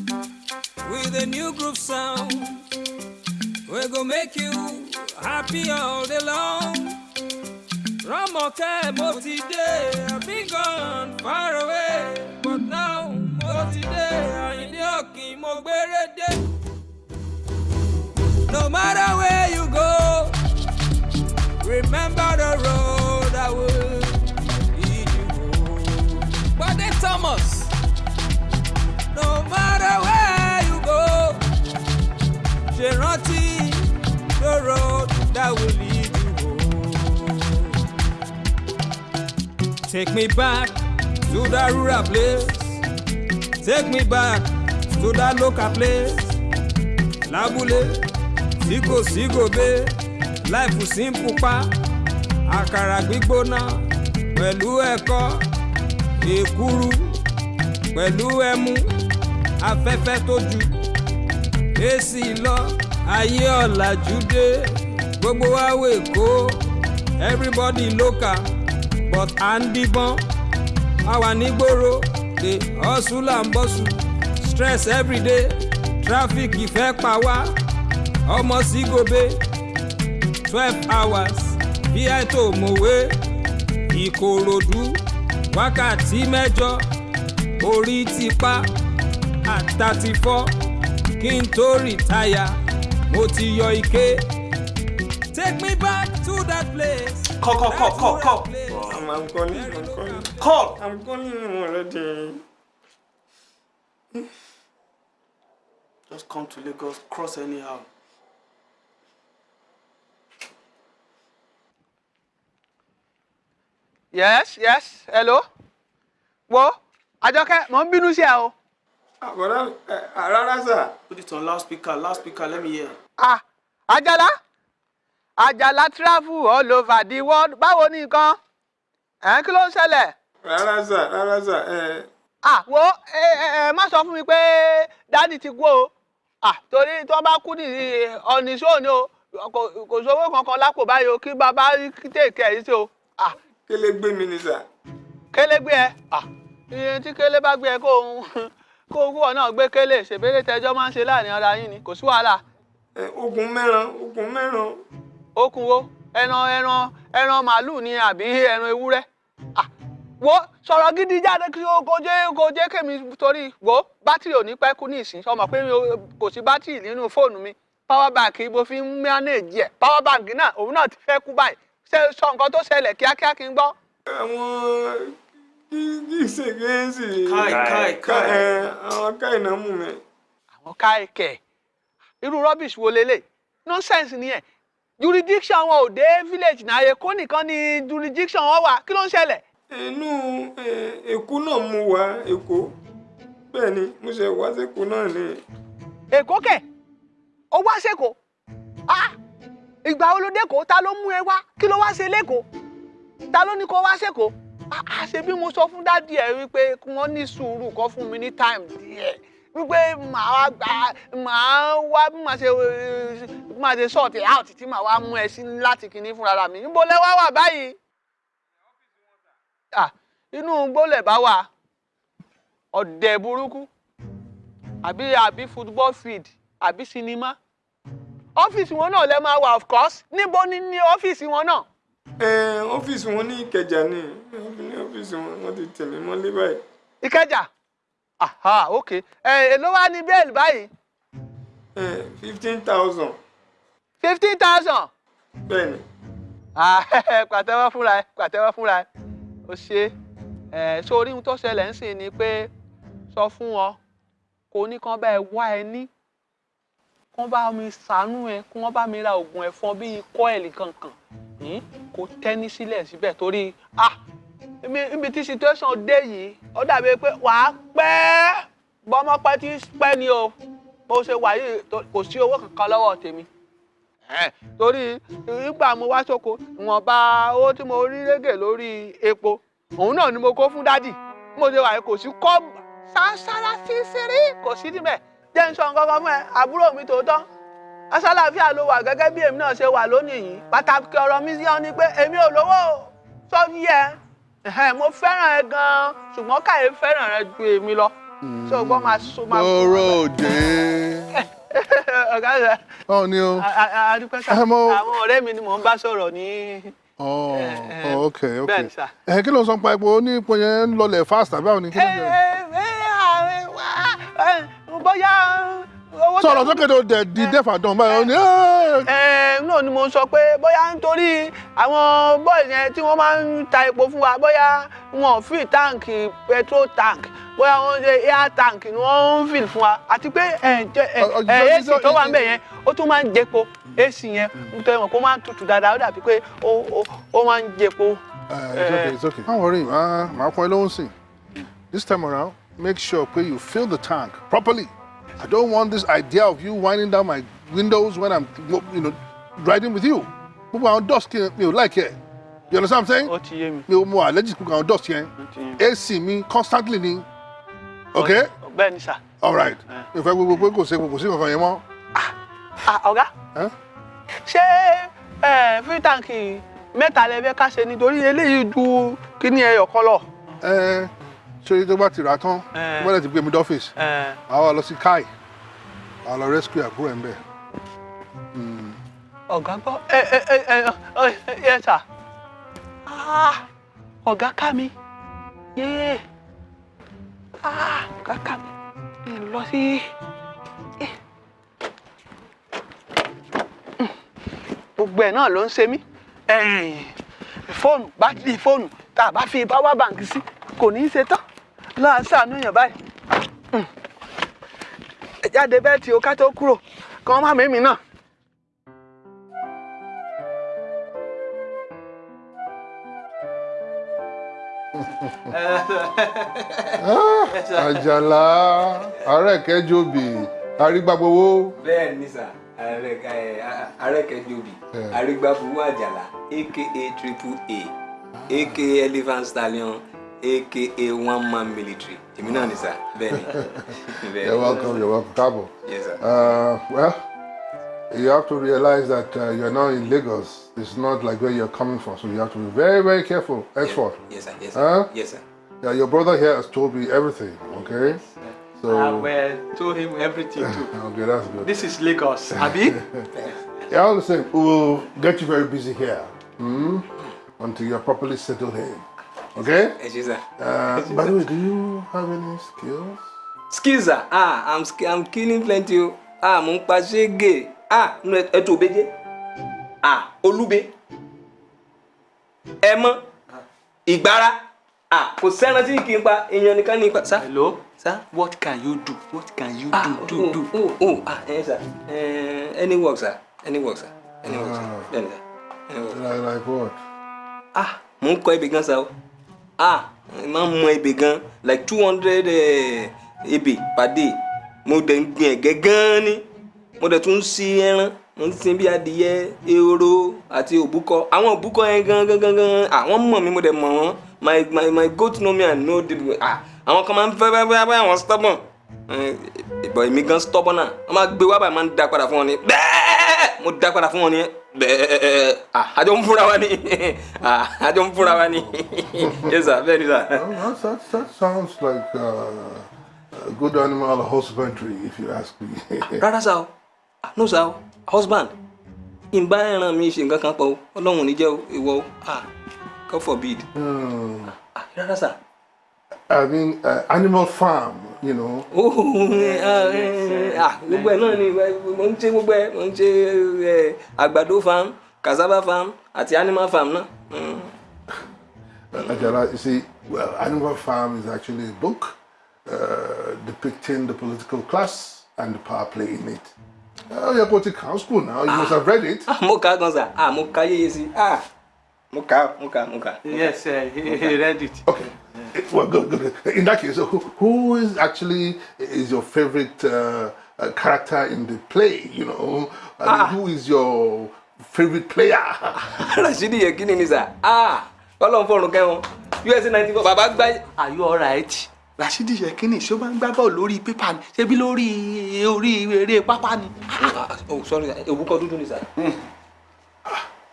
back to that local place. Lábúlé tí kò sí gòbé, láìfù simple pa. Àkàrà gbígbóná pẹ̀lú ẹ̀kọ́, èkuru pẹ̀lú ẹmu, afẹ́fẹ́ tó ju. Èsì lọ, ayé ọ̀làjú dé, gbogbo wa wè kó, everybody local but à ń díbọ́n a wà nígboro de hustle and bustle stress everyday traffic ìfẹ́ pa wá ọmọ sí gobe twelve hours bí àìtó mòwe ìkòròdú wákàtí mẹ́jọ orí ti pa four kí n tó rìtáyà mo ti yọ ike. Take me back to that place. Call, I'm, I'm calling, I'm calling. Call. I'm calling him already. Just come to Lagos, cross anyhow. yes yes hello wo àjọkẹ́ mò ń bínú sí ẹ o. Àbọ̀dá rárá sà. Put it on loudspeaker, loudspeaker, let me hear. ah àjàlá àjàlá travel all over the world báwo ni nǹkan ẹ̀ kí ló ń ṣẹlẹ̀. Rárá sà, rárá sà. ẹ, ah wo ẹ má sọ fún mi pé dádì ti kú o ah torí tí wọ́n bá kú ní ọ̀nìṣó ni o kò sówó kankan lápò báyìí o kí bàbá tèkè yìí sí o ah kélé gbé mi ní sà. kélé gbé ẹ ah iye tí kélé bá gbé ẹ kó òun kó owó ọ náà gbé kélé ṣèbéèrè tẹjọ máa ń ṣe láàárín ara yín ni kò sí wàhálà. ogun mẹ́ran ogun mẹ́ran. okun wo ẹran ẹran ẹran màálù ni àbí ẹran ewúrẹ́ wo sọ̀rọ̀ gidi jáde kí o kò jẹ́ kò jẹ́ kémi torí wo bátìrì ò ní pẹ́ kú ní ìsìn ọmọ pé kò sí bátìrì nínú fóònù mi power bank mo fi ń manage ẹ̀ power bank náà òun náà ti fẹ́ kú báyìí ṣe sọ nǹkan tó ṣẹlẹ̀ kíákíá kí n gbọ́. àwọn ṣègéǹsì. Káì, káì, káì. àwọn káì náà mú mi. àwọn káìkẹ́ irú rubbish wo lélẹ̀ nonsense ni ẹ̀ jurisdiction wọn ò dé village náà èkó nìkan ni jurisdiction wọn wà. Kí ló ń ṣẹlẹ̀. inú eh, èkó náà mú wa èkó. Bẹ́ẹ̀ ni mo ṣe wá sékó náà ni. èkó kẹ̀? Ó wá sẹ́kọ̀ọ́ ah ìgbà wo ló dẹ́kọ̀ọ́ ta ló mú ẹ wá? Kí ló wá ṣe lẹ́kọ̀ọ́ ta ló ní kó wá sẹ́kọ̀ọ́ ah ah, ṣe bí mo sọ fún dádì ẹ wípé wọ́n ní sùúrù kó fún mi ní time díẹ̀ wípé màá wá gbà màá wá bí màá ṣe bí màá ṣe it out tí màá wá mú ẹ sí láti kinní fúnra mi. Níbo lẹ wá wà báyìí? Inú gbólẹ̀ bá wà. Ọ̀dẹ̀ burúkú. Àbí àbí football field àbí sinimá ọ́fíìsì wọn náà lẹ máa wà of course. Níbo ni ní ọ́fíìsì wọn náà. ẹ ọ́fíìsì wọn ní ìkẹjà ni. Ọ́fíìsì wọn wọ́n ti tẹ̀lé mọ́lé báyìí. ìkẹjà aha ok. Ẹ èló wá ní bẹ́ẹ̀lì báyìí? Fifteen thousand. Fifteen thousand. bẹ́ẹ̀ ni. pàtẹ́wọ́ fúnra ẹ pàtẹ́wọ́ fúnra ẹ. O ṣe. Ẹ sórí ohun tó ṣẹlẹ̀ ń sìn ni pé sọ fún wọn kò ní kán bá ẹ wá ẹ ní. Kán bá mi ṣàánú ẹ kí wọ́n bá mi ra oògùn ẹ̀fọn bíi kọ́ẹ̀lì kankan hmm? kò tẹ́ni sílẹ̀ síbẹ̀ torí ah ibi tí situation dé yìí ó dàbí pé wàá pẹ́. Bọ́mọ pẹ́ tí pẹ́ ni o. Bó ṣe wà yìí kò sí owó kankan lọ́wọ́ tèmi. Torí nígbà mo wá sóko ìwọ̀nba owó tí mo rí régè lórí epo òun náà ni mo kó fún dádì. Mo ṣe wà yìí kò sí kọ́ sáńsára sísírí kò sí níbẹ̀. Jẹ́ ń sọ nǹkan kan fún ẹ àbúrò mi tòótọ́. Asálàáfíà ló wà gẹ́gẹ́ bí èmi náà ṣe wà lónìí yìí. Pàtàkì ọ̀rọ̀ mi yán ni pé èmi ò lówó sọ́fí ẹ ẹ̀hẹ́n, mo fẹ́ràn ẹ gan-an ṣùgbọ́n káyé fẹ́ràn rẹ ju èmi lọ ṣé o gbọ́ máa so máa Bọ́rọ̀ òde. ọ̀gá rẹ̀ Báwo ni o? adúpẹ́ sá àwọn ọ̀rẹ́ mi ni mò ń bá sọ̀rọ̀ ní. Oh, oh, ok, ok. Ẹ kí ló ń sọ pa epo ní ipò yẹn ń lọlẹ̀ fast àbí àwọn ni bóyá Sọ̀rọ̀ sókè tó dẹ̀ di dẹ́fà dán báyìí ó ní ẹ náà ni mo sọ pé bóyá nítorí àwọn bọ́ọ̀lù yẹn tí wọ́n máa ń ta epo fún wa bóyá wọn ò fi táǹkì petrol tank bóyá wọ́n ṣe air tank ni wọ́n ń fill fún wa àti pé ẹ ìjọ- ac tó wà ń bẹ̀ yẹn ó tún máa ń jẹpo ac yẹn nítorí wọn kó máa ń tutù dáadáa ó dàbí pé ó máa ń jẹpo. It's okay, it's okay. Don't worry, máa pọn ẹ lóhùn sí. This time around, make sure pé you fill the tank properly. I don't want this idea of you winding down my windows when I'm, you know, riding with you. Gbogbo àwọn dust kí mi ò like ẹ̀. You understand what I'm saying? Ó ti yé mi. Mi ò mọ allergic gbogbo àwọn dust yẹn. AC mi constantly ni. Okay? bẹ́ẹ̀ ni sà. All right. Mi ò fẹ́ gbogbo pé kò sí kò sí kankan yẹn mọ́. Ah, ọ̀gá Ẹ́? ṣé free tank mẹ́ta lẹ fẹ́ ká ṣe nítorí eléyìí ju kíní ẹyọ kan lọ. Ṣé tó bá ti rà tán, Ẹ. tó bá dẹ̀ ti gbé mi dọ́fíìsì, Ẹ. àwa lọ sí Kai, àwa lọ rescue àbúrò ẹ̀ ń bẹ̀. ọ̀gá gbọ́ ẹ ẹ ẹ ẹ ẹ sà Ah, ọ̀gá ká mi yéé Ah, ọ̀gá ká mi ẹ lọ sí. Eh. Gbogbo ẹ̀ náà ló ń ṣe mí fóònù bátìrì fóònù tá a bá fi power bank sí kò ní í ṣe tán náà ṣàánú yàn báyìí Mm. ẹ jáde bẹ́ẹ̀ tí o ká tó kúrò kí wọ́n má mímì náà. àjàlá àárẹ̀ kẹjọbì arígbàgbowó. bẹ́ẹ̀ ni sà arẹ́kẹ́jọbì arígbábuwú àjàlá aka triple a aka elephant stallion aka one man military èmi náà ni sà bẹ́ẹ̀ ni. Bẹ́ẹ̀ ni. You're welcome, you're welcome. Cabo. Yes, sir. Uh, well, you have to realize that uh, you're now in Lagos. It's not like where you're coming from, so you have to be very, very careful. Henceforth. Yes, sir. Yes, sir. Huh? Yes, sir. Yeah, your brother here has told me everything, okay? Yes, So, I will told him everything too. okay, that's good. This is Lagos, Abi. Yeah, all the same, we will get you very busy here hmm? until you're properly settled in. Okay? Ẹ. Uh, by the way, do you have any skills? skills sir ah i'm i'm killing plenty o ah mo ń pa ṣége. Ah nínú ẹtù òbéjé ah olúbe. Ẹmọ. Ìgbára. Ah kò sẹ́ran tí kì í pa èèyàn nìkan ní ipa sá. hello? Sir what can you do? What can you ah do? oh, do do. oh oh ah ẹ sà ẹ any work sir any work sir any work sir sir any work. Like, like what? ah mo ń kọ́ ebè gan sa o ah máa ń mọ ebè gan like two hundred ebè per day. Mo dẹ̀ ń gbin ẹ̀gẹ́ gan ni. Mo dẹ̀ tún ń sin ẹran mo ń sin bí adìyẹ ehoro àti òbúkọ. Àwọn òbúkọ yẹn gan gan gan gan àwọn mọ̀ mi mo dẹ̀ mọ̀ wọ́n. My my my goat know me and know the ah àwọn kan máa ń fẹ́ fẹ́ fẹ́ àwọn stubborn. Ìbọn èmi gan stubborn náà. Wọ́n máa gbé wá báyìí máa ń dá padà fún wọn ni. Bẹ́ẹ̀! Mo dá padà fún wọn ni bẹ́ẹ̀ ah àjọ ń fúnra wa ni ah àjọ ń fúnra wa ni yes sir bẹ́ẹ̀ ni sir. That, that, sounds like uh, a good animal husbandry, if you ask me. rárá o Ah, no o husband ìbá ẹran mi ṣe nǹkan kan pọ̀ o ọlọ́run ò ní jẹ́ o ìwọ o ah God forbid Hmm. Ah, rárá sá. I mean, uh, animal farm, you know. Oh, ah, eh, ah, gbogbo ẹ náà ni mo ń ṣe gbogbo ẹ mo ń ṣe eh, àgbàdo farm cassava farm àti animal farm náà. Mm. Uh, Ajala, you see, well, Animal Farm is actually a book uh, depicting the political class and the power play in it. Oh, you're going to count school now. You must have read it. Ah, mo kà gan sa ah mo kà á yéye sí ah mo kà mo kà mo kà yes uh, he, he read it. Okay. Well, good, good. In that case, who, who is actually is your favorite uh, uh, character in the play? You know, I mean, who is your favorite player? Rashidi Yekini ni sa ah Ọlọ́run fọrùn kẹwọn USA ninety four bàbá gbá. are you alright? Rashidi Yekini ṣé ó máa ń gbá bọ́ọ̀lù lórí pépà ni ṣé bí lórí orí eré pápá ni. oh sorry òbúkọ dúdú ni sa.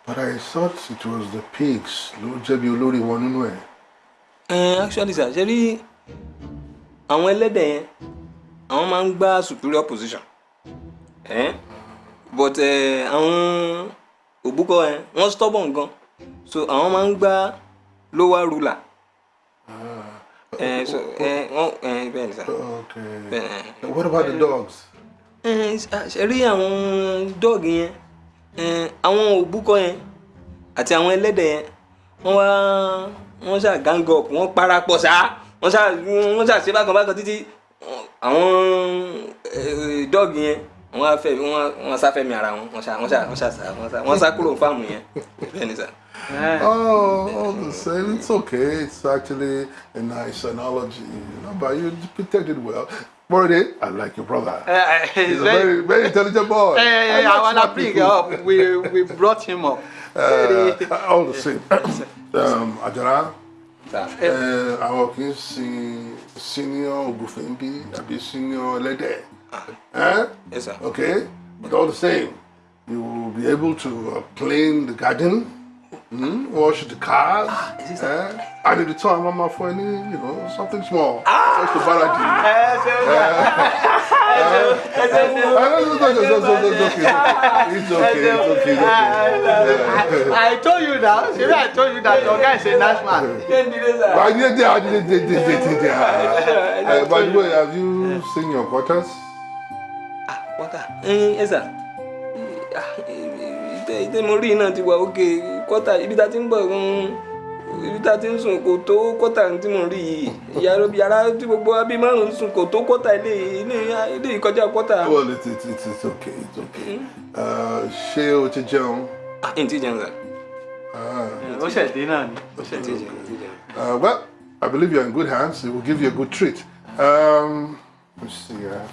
But I thought it was the pigs. Ló jẹ̀bi olórí wọn nínú ẹ̀. Eh, actually sir ṣe rí àwọn ẹlẹ́dẹ̀ yẹn àwọn máa ń gbá superior position eh? but eh, àwọn òbúkọ yẹn wọ́n stubborn gan so àwọn máa ń gbá lower ruler. Eh, so, eh, wọ́n eh, bẹ́ẹ̀ ni sir. Okay. Bẹ́ẹ̀. What about the dogs? Eh, ṣe rí àwọn dọ́ọ̀gì yẹn eh, àwọn òbúkọ yẹn àti àwọn ẹlẹ́dẹ̀ yẹn wọ́n wá wọ́n ṣáà gang up wọ́n parapọ̀ ṣá wọ́n ṣáà wọ́n ṣáà ṣe bákan bákan títí àwọn eh, dọ́ọ̀gì yẹn wọ́n á fẹ́ wọ́n wọ́n sáfẹ́mi ara wọn wọ́n ṣáà wọ́n ṣáà sá wọ́n sá sá kúrò fáàmù yẹn bẹ́ẹ̀ ni sà. Oh, all the same, it's okay. It's actually a nice analogy, you know, but you depicted it well. Borode, I like your brother. Uh, He's a very, very intelligent boy. Hey, I I like wanna smart bring people. up. We we brought him up. Uh, all the same. Um, uh, àwọn kì í sin senior ògùnfẹ̀ ń bí àbí senior ẹlẹ́dẹ̀. Eh? Yes, sir. Okay, but all the same, you will be able to uh, clean the garden, mm, wash the cars, eh? and in the time, I'm for any, you know, something small. Just to balance Okay, okay, okay. I told you now. See, I told you that your guy is a nice man. I did, I did, did, did, did, did, uh, By the way, have you seen your quarters? Wọ́tà ẹ sà ìtẹ́ ìtẹ́ mo rí iná ti wà òkè kọ́tà ibi ibi tá a ti ń sùn kò tó kọ́tà tí mo rí yìí yàrá tí gbogbo abí márùn-ún sùn kò tó kọ́tà ilé ilé ìkọjá kọ́tà. Well, it's, it's, it's, it's okay, it's okay. Uh, ṣé o ti jẹun? Ah, ń tí jẹun sà. Ó ṣẹ̀ dé náà ni. Ó ṣẹ̀ dé. Uh, well, I believe you're in good hands. It will give you a good treat. Um, let's see. Uh,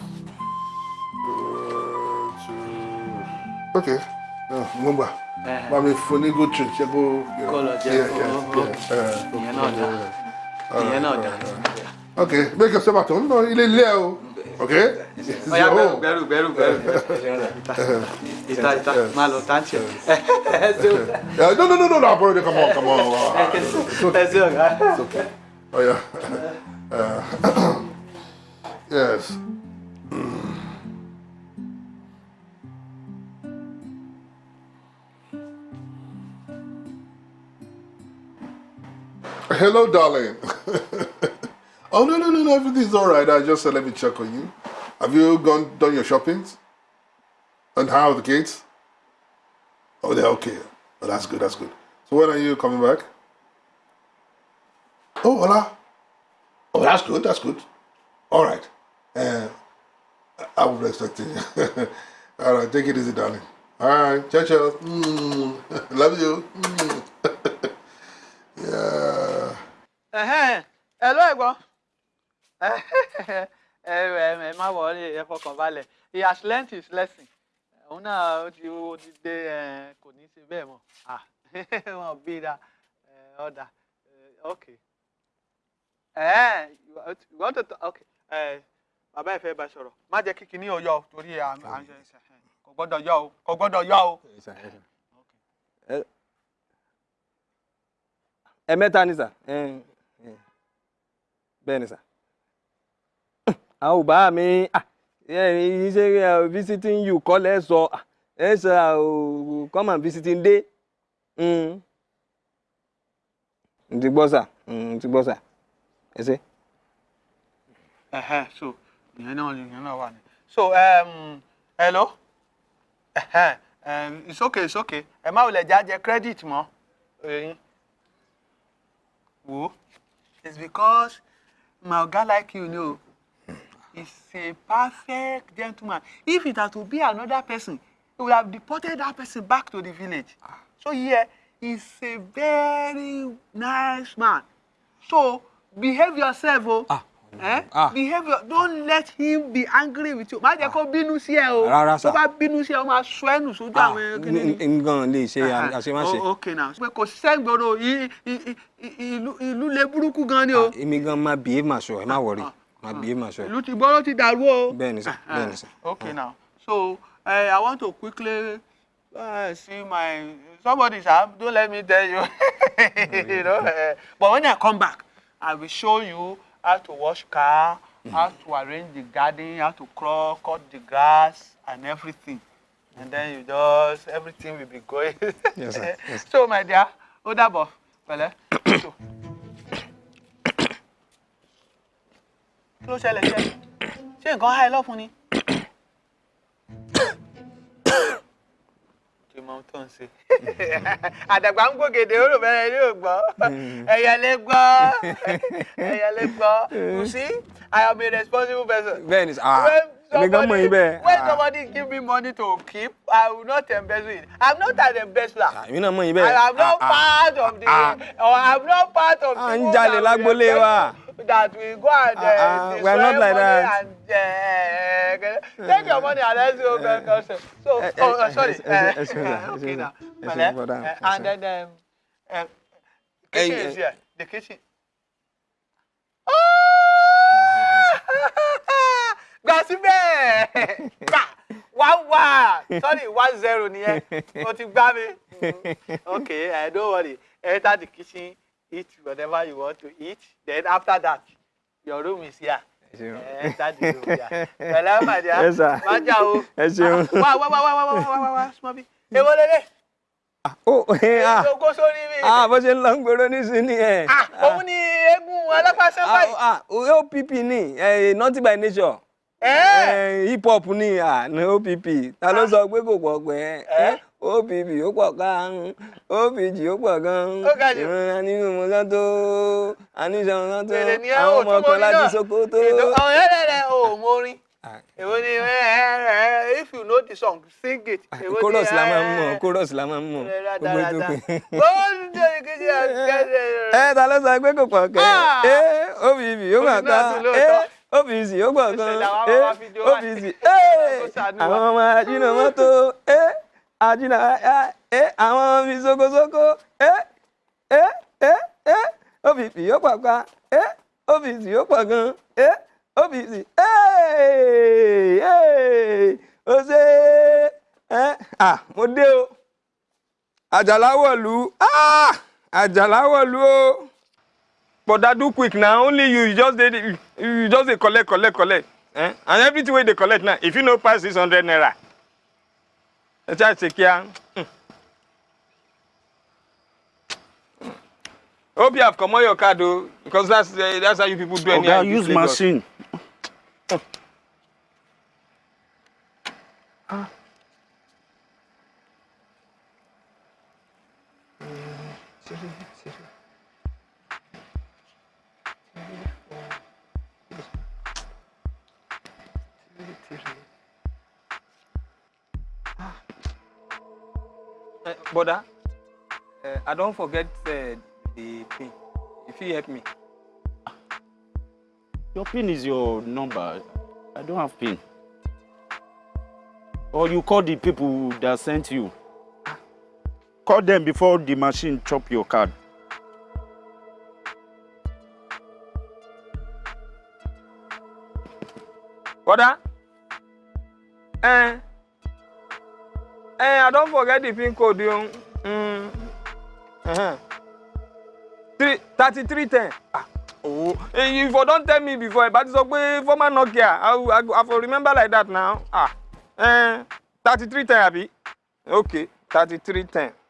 uh, okay. Uh, Ngomba. Eh. bá mi fún ní good treat ṣé kó. ok make yourself at home náà ilé ilé o. Ok. ọ̀ya bẹ̀rù bẹ̀rù bẹ̀rù bẹ̀rù. Ìta ìta máa lọ táǹtì. Ẹ̀ ẹ̀ no no no no no àbúrò ni come on come on. Okay. ṣe ọ̀gá. ọ̀ya oh, uh, yes. Mm. Hello, darling. oh, no, no, no, no, everything's all right. I just said, let me check on you. Have you gone done your shoppings? And how are the kids? Oh, they're okay. Oh, that's good, that's good. So when are you coming back? Oh, hola. Oh, that's good, that's good. All right. Uh, I was expecting you. All right, take it easy, darling. All right, ciao, ciao. Mm, love you. Mm. Ló ẹ̀gbọ́n. Ẹ ẹ má wọlé ẹ fọkàn balẹ̀. He has learnt his lesson. Òun náà ó ti ó ti dé kò ní í ṣe bẹ́ẹ̀ mọ́. Wọn bí da ọ̀dà ok. Want to talk? Ok. Bàbá ẹ fẹ́ bá sọ̀rọ̀. Má jẹ́ kí kinní ọyọ torí kò gbọ́dọ̀ yọ o kò gbọ́dọ̀ yọ o. ẹ mẹ́ta ni sà ẹ, ẹ, bẹ́ẹ̀ ni sà. Àwọn ò bá mi ah, ẹ, ṣe visiting you kọ́ lẹ́ sọ. Ẹ sọ come and visiting day. Mm. n ti gbọ́ sà. N ti gbọ́ sà. Ẹ ṣe. So ìyẹn náà ìyẹn náà wà ní. so um, hello? Ẹ̀hẹ́n, um, it's okay it's okay. Ẹ má wulẹ̀ já jẹ credit mọ́ ẹ̀yin. Wo it's because my oga like you know. He's a perfect gentleman. If it had to be another person he would have deported that person back to the village. So yeah he's a very nice man. So behave yourself o. Oh. Eh? Ah. behave your don't let him be angry with you má jẹ́ kó bínú sí ẹ o Rárá sà. tó bá bínú sí ẹ ó máa sọ ẹnu sójú àwọn kíni ni. nǹkan lè ṣe àṣemáṣe. Oh, okay now pé kò sẹ́gbọ̀rọ̀ ìlú lè burúkú gan ni o èmi gan máa bìí mà sọ ẹ má wọrí máa bìí mà sọ. ìlú ti gbọ́rọ̀ ti dàrú o. bẹ́ẹ̀ ni sà bẹ́ẹ̀ ni sà. okay now so uh, I want to quickly uh, see my somebody sir don't let me tell you you know uh, but when I come back I will show you how to wash car how to arrange the garden how to crawl cut the grass and everything and then you just everything will be going Yes, sir. Yes. so my dear ó dàbọ̀ pẹ̀lẹ́ so kí ló ṣẹlẹ̀ ṣe ṣé nǹkan há ẹ lọ́fun ni. Mọ ohun tó ń ṣe. àdàgbà ń gbògèdè ó rò bẹ́ẹ̀ ni ò gbọ́ ẹ̀yà lè gbọ́ ẹ̀yà lè gbọ́ you see I am a responsible person. bẹ́ẹ̀ ni sà ah, èmi gan mọ̀ yín bẹ́ẹ̀. when Ah, somebody give me money to keep I will not embezzle it I'm not an embezzler. èmi náà mọ̀ yín bẹ́ẹ̀. I am not Ah, ah. part of the ah. or I am not part of À ń jalè lágbólé wa. That we go and uh, Ah, ah, we are not destroy like money that. and uh, take your money and let's go back also. So, Eh, oh, eh, uh, sorry. eh, eh, uh, eh, eh, okay now. eh, uh, eh, and then um, uh, Eh, kitchen eh. is here. The kitchen. Gbà síbẹ̀! Gbà! Wá wá! Sorry, one zero nìyẹn. O ti gbá mi. Mm, Okay, uh, don't worry. Enter the kitchen, eat whatever you want to eat. Then after that, your room is here. Ẹ jáde ló bíà. Pẹ̀lẹ́ Màdìá. Ẹ sà. Má jà o. Ẹ ṣeun. Wá wá wá wá wá wá wá wá súnmọ́ bí. Èwo lélẹ̀? Ó ẹ à. Ìṣògo sórí mi. À bó ṣe ń lọ ń gbèrò nísìnyí ẹ̀. À òun ni eégún alápàṣẹ báyìí. À OPP ni eh, Naughty by Nature. Eh? Hip hop ni OPP. Ta ló sọ pé kò pọ̀ pẹ́? òbíbí ó pọ̀ káàrún òbíjì ó pọ̀ gan-an. Ìrora nínú mo lọ́tò àníṣe mo lọ́tò àwọn ọmọ kan láti Sokoto. àwọn ẹlẹ́rẹ̀ ò mọ orin. Èwo ni if you know the song sing it. chorus la máa ń mọ̀ chorus la máa ń mọ̀ gbogbo ètò pé. ẹ ta ló sọ pé kò pọ̀ kẹ́? Ẹ òbíbí ó pọ̀ ká ẹ òbíjì ó pọ̀ gan ẹ òbíjì ẹ àwọn ọmọ ajínà mọ́tò. Ẹ ajínà ẹ àwọn ọmọ mi sokosoko ẹ ẹ ẹ ẹ opv ó gbà kan ẹ́ ọ́fíìsì ó pọ̀ gan ẹ́ ọ́fíìsì ẹ́ ẹ́ ó ṣe ẹ́ à mo dé o àjàlá wọ̀lú ah àjàlá wọ̀lú o but that do quick na only you just dey you just dey collect collect collect eh? and everything wey dey collect now if you no pass six hundred naira ẹ ṣáà ṣe kíá. hope you have comot your card o because that's uh, that's how you people do anyhow Oga use machine. Brother, uh, I don't forget uh, the pin. If you help me. Your pin is your number. I don't have pin. Or you call the people that sent you. Call them before the machine chop your card. Brother, eh, Eh, I don't forget the pin code. Yung. Mm. Uh-huh. Three, 3310. Ah. Oh, eh, if you don't tell me before, but it's okay, former Nokia. I, I, I for remember like that now. Ah. Eh, 3310, Abi. Okay, 3310.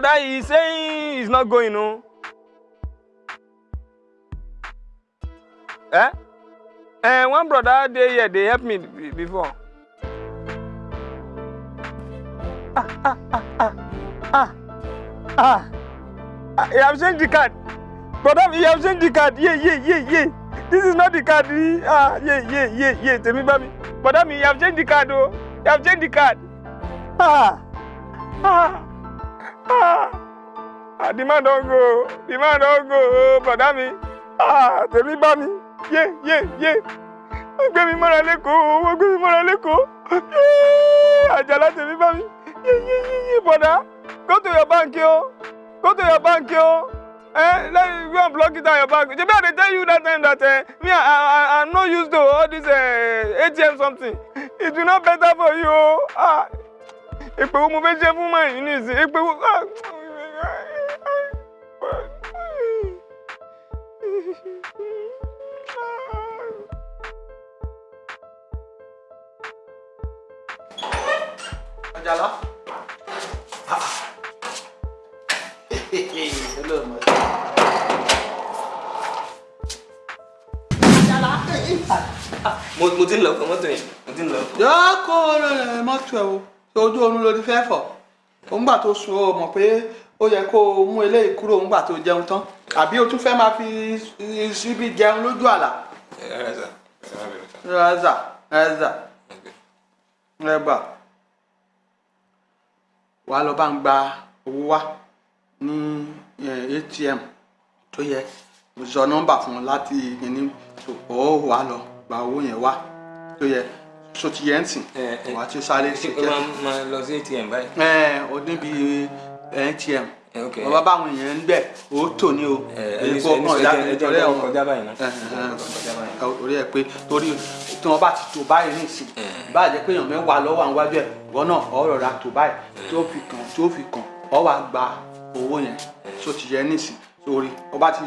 Brother, he's saying he's not going, no. Eh? Eh, one brother dey here, they help me be- before. Ah, ah, ah, ah, ah, ah. ah. He have changed the card. Brother, he have changed the card. Yeah, yeah, yeah, yeah. This is not the card. eh. Ah, yeah, yeah, yeah, yeah. Tell me, baby. Brother, he have changed the card, oh. He have changed the card. Ah, ah. Ah, ah, the man don go. The man don go. Brother mi. Ah, tèmi bá mi. Yé, yé, yé. Wọ́n gbé mi mọ́ra lẹ́kọ̀ọ́. Wọ́n gbé mi mọ́ra lẹ́kọ̀ọ́. Yé, àjàlá tèmi bá mi. Yé, yé, yé, yé, brother. Go to your bank, yo. Go to your bank, yo. Eh, let me go and block it on your bank. Shebi I dey tell you that time that uh, me, I, I, I'm not used to all this uh, ATM something. It will not better for you. oh. Ah, èpè wo mo fẹ́ ṣe fún mọ́ yìí nísìn èpè wo. ah, Àjàlá. My mo ti ń lọ fún mọ́tò yẹn mo ti ń lọ. yóò kó rẹ̀ mọ́tò ẹ̀ o ojú oorun ló ti fẹ́ fọ̀. Òǹgbà tó sùn ó mọ̀ pé ó yẹ kó o mú eléyìí kúrò òǹgbà tó jẹun tán. Àbí o tún fẹ́ máa fi síbi jẹun lójú àlà. ẹ̀ẹ́dà ẹ̀ẹ́dà ẹ̀bà wà á lọ bá ń gba owó wá ní atm tó yẹ. Mo sọ nọ́mbà fún ọ láti ìní ó wà á lọ gba owó yẹn wá tó yẹ so ti yẹn sìn wà á ti sáré sí ó máa máa lọ sí atm báyìí. ẹ ọ níbi atm wọn bá báwọn èèyàn ń bẹ ó tò ní o. Ẹni sọ ẹjẹ ẹjẹ ẹjẹ kọjá báyìí náà. orí ẹ pé torí tí wọn bá ti tò báyìí nísìn bá jẹ pé èèyàn mẹ́wàá lọ́wọ́ àwọn wájú ẹ ìwọ náà ọ̀rọ̀ ra tò báyìí. Tó fi kàn tó fi kàn ọ wá gba owó yẹn. So ti yẹ nísìn sórí ọba ti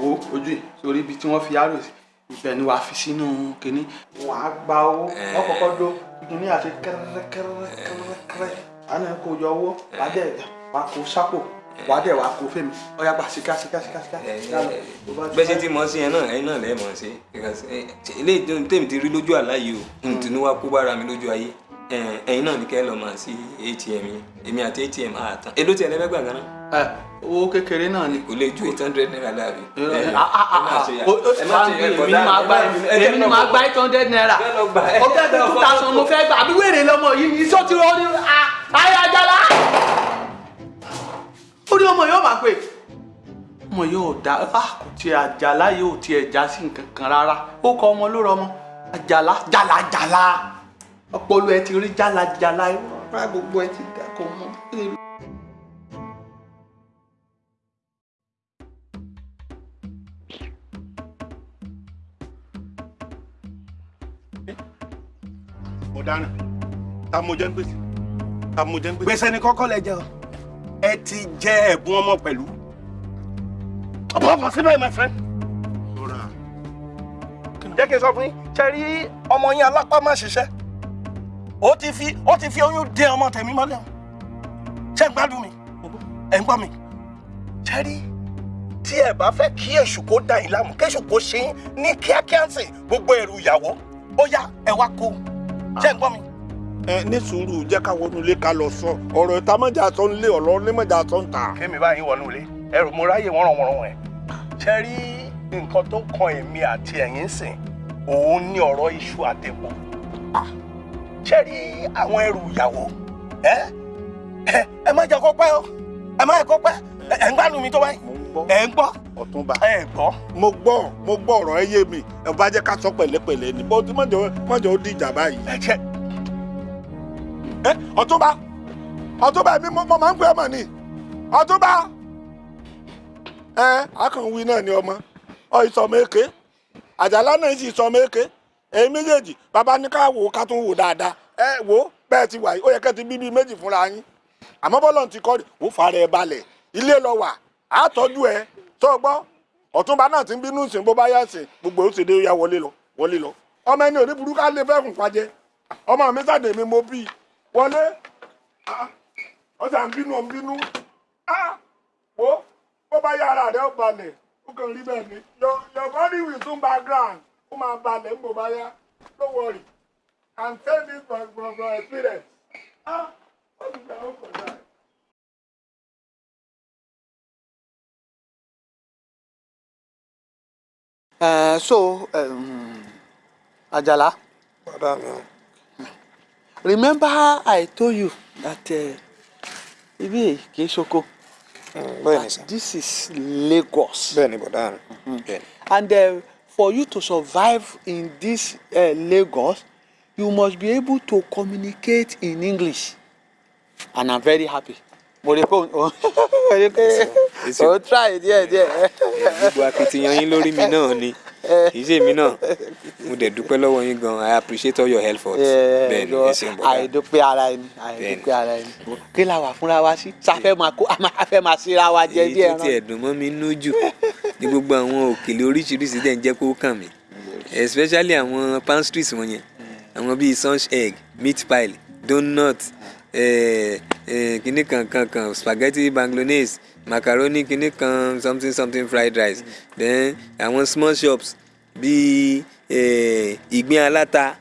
wo ojú yìí sórí ibi tí wọn fi arrow sí ibẹ̀ ni wàá fi sínú kínní wàá gba owó. Wọn kọ́kọ́ dó. Kínní àti kẹrẹkẹrẹkẹrẹkẹrẹ àná kò yọ owó wàá dẹ wàá kó sápò wàá dẹ wàá kó fèmí ọyá gbà síká síká síká síká bẹ́ẹ̀ ṣe ti mọ̀ sí yẹn náà ẹ̀yin náà lẹ́ẹ̀ mọ̀ eh, ilé ìdóhùn tèmi ti rí lójú àlá yìí o n tún wá kó bára mi lójú ayé ẹ̀yin náà ní kẹ́ ẹ lọ máa sí atm yìí èmi àti atm àtàn èló tí ẹ lẹ́fẹ́ gbà gan náà. ẹ owó kékeré náà ni. kò lè ju eight hundred naira dàbí. èmi ni màá gba èmi ni màá gba eight hundred naira. Ó fẹ́ two thousand mo fẹ́ gbà àbí wèrè lọmọ yìí sọ ti rọ ní ayé ajala? Ó ní ọmọ yóò máa pè. Ọmọ yóò dá ah kò tiẹ̀ àjàlá yóò tiẹ̀ já sí nǹkan kan rárá. Ó kọ ọmọ ló rọmọ àjàlá jàlàjàlà ọpọlọ ẹ ti rí jàlàjàlà rárá gbogbo ẹ ti dà kó mọ. dáná ta mo jẹ́ ń gbèsè ta mo jẹ́ ń gbèsè. gbèsè ni kọ́kọ́ lẹ jẹ o ẹ ti jẹ ẹ̀bùn ọmọ pẹ̀lú. ọ̀pọ̀ ọ̀pọ̀ síbẹ̀ my friend. jẹ́ kí n sọ fún yín ṣe rí ọmọ yín alápá má ṣiṣẹ́ ó ti fi ó ti fi oyún dé ọmọ tẹ̀mí mọ́lẹ̀. O ṣé ń gbádùn mi? Ẹ̀ ń gbọ́ mi. Ṣe rí? Tí ẹ bá fẹ́ kí èṣù kó dà yín láàmú kéṣù kó ṣe yín ní kíákíá sìn gbogbo ẹrù ìyàwó ó yá ẹ wá kó ṣé ń gbọ́ mi. ẹ ní sùúrù jẹ́ ká wọnú ilé ká lọ sọ. Ọ̀rọ̀ ìta mọ́jà sọ ń lé ọ̀rọ̀ onímọ̀jà sọ ń ta. kémi báyìí wọnú ilé. Ẹrù mo ráyè wọ́n ràn wọ́n ẹ̀. Ṣe rí? Nǹkan tó kan èmi àti ẹ̀yin sìn òun ní ọ̀rọ̀ iṣu àtẹ̀pọ̀ ṣe rí àwọn ẹrù ìyàwó? Ẹ ẹ má jẹ́ kó pẹ́ o. Ẹ má jẹ́ kó pẹ́. Ẹ ń gbádùn mi tó báyìí. Ẹ ń gbọ́. Ọ̀túnba. Ẹ gbọ́. mo gbọ́ mo gbọ́ ọ̀rọ̀ ẹ yé mi. Ẹ bá jẹ́ ká sọ pẹ̀lẹ́pẹ̀lẹ́ ni. Bó ti mọ̀jọ́ mọ̀jọ́ ó dìjà báyìí. ẹ jẹ ẹ ọ̀túnba. Ọ̀túnba mi mo máa ń pè é mọ̀ ni. Ọ̀túnba. Ẹ akànwí náà ni ọmọ. Ọ ìsọmọ èké. Àjàlá náà sì sọmọ èké èyí méjèèjì bàbá ní ká wò ká tún wò dáadáa. Ẹ wò bẹ́ẹ̀ ti wà yìí ó yẹ kẹ́ ti bíbí méjì fúnra yín. Àmọ́ bọ́lọ̀ ti kọ́ wò fara ẹ balẹ̀. Ilé lọ wà á tọ́jú ẹ. Tó gbọ́ ọ̀túnba náà ti ń bínú sìn bó bá yá sìn gbogbo ó dé ya wọlé lọ wọlé lọ. Ọmọ ẹni òní burúkú á lè kùn pàjẹ́ ọmọ mi sàdé mi mo bí wọlé. Ah, ọjà ń bínú ń bínú. Ah, wo bó bá yá ara rẹ ó ó kàn rí bẹ́ẹ̀ ni. Your body will soon background ó máa balẹ̀ ń bò bá yá don't worry and tell this from from from experience. Ah, what is? Uh, so, um, Ajala, remember I told you that uh, ibi kì í ṣoko. bẹ́ẹ̀ni sir. This is Lagos. bẹ́ẹ̀ni bọ̀dá mi. bẹ́ẹ̀ni. And uh, for you to survive in this uh, Lagos, you must be able to communicate in English. And I'm very happy. Mo rí pé o try díẹ̀ díẹ̀. gbogbo akitiyan yín lórí mi náà ni kì í ṣe mi náà. Mo dẹ̀ dúpẹ́ lọ́wọ́ yín gan. I appreciate all your help bẹ́ẹ̀ni ẹ ṣeun bọ̀dá. Àìdúpẹ́ ara ẹni àìdúpẹ́ ara ẹni. kí la wà fúnra wa sí? Sáfẹ́ máa kó a fẹ́ máa síra wa jẹ èyí bí tó ẹran. tiẹ̀ dùn mọ́ mi nú jù ní gbogbo àwọn òkèlè oríṣiríṣi dẹ̀ ń jẹ́ kó kàn mí. Especially àwọn pastries wọn yẹn. Àwọn bíi sunch egg meat pie donut eh, eh, kinní kan kan kan spaghetti bolognese macaroni kinní kan something something fried rice. Then àwọn small shops bíi eh, ìgbín aláta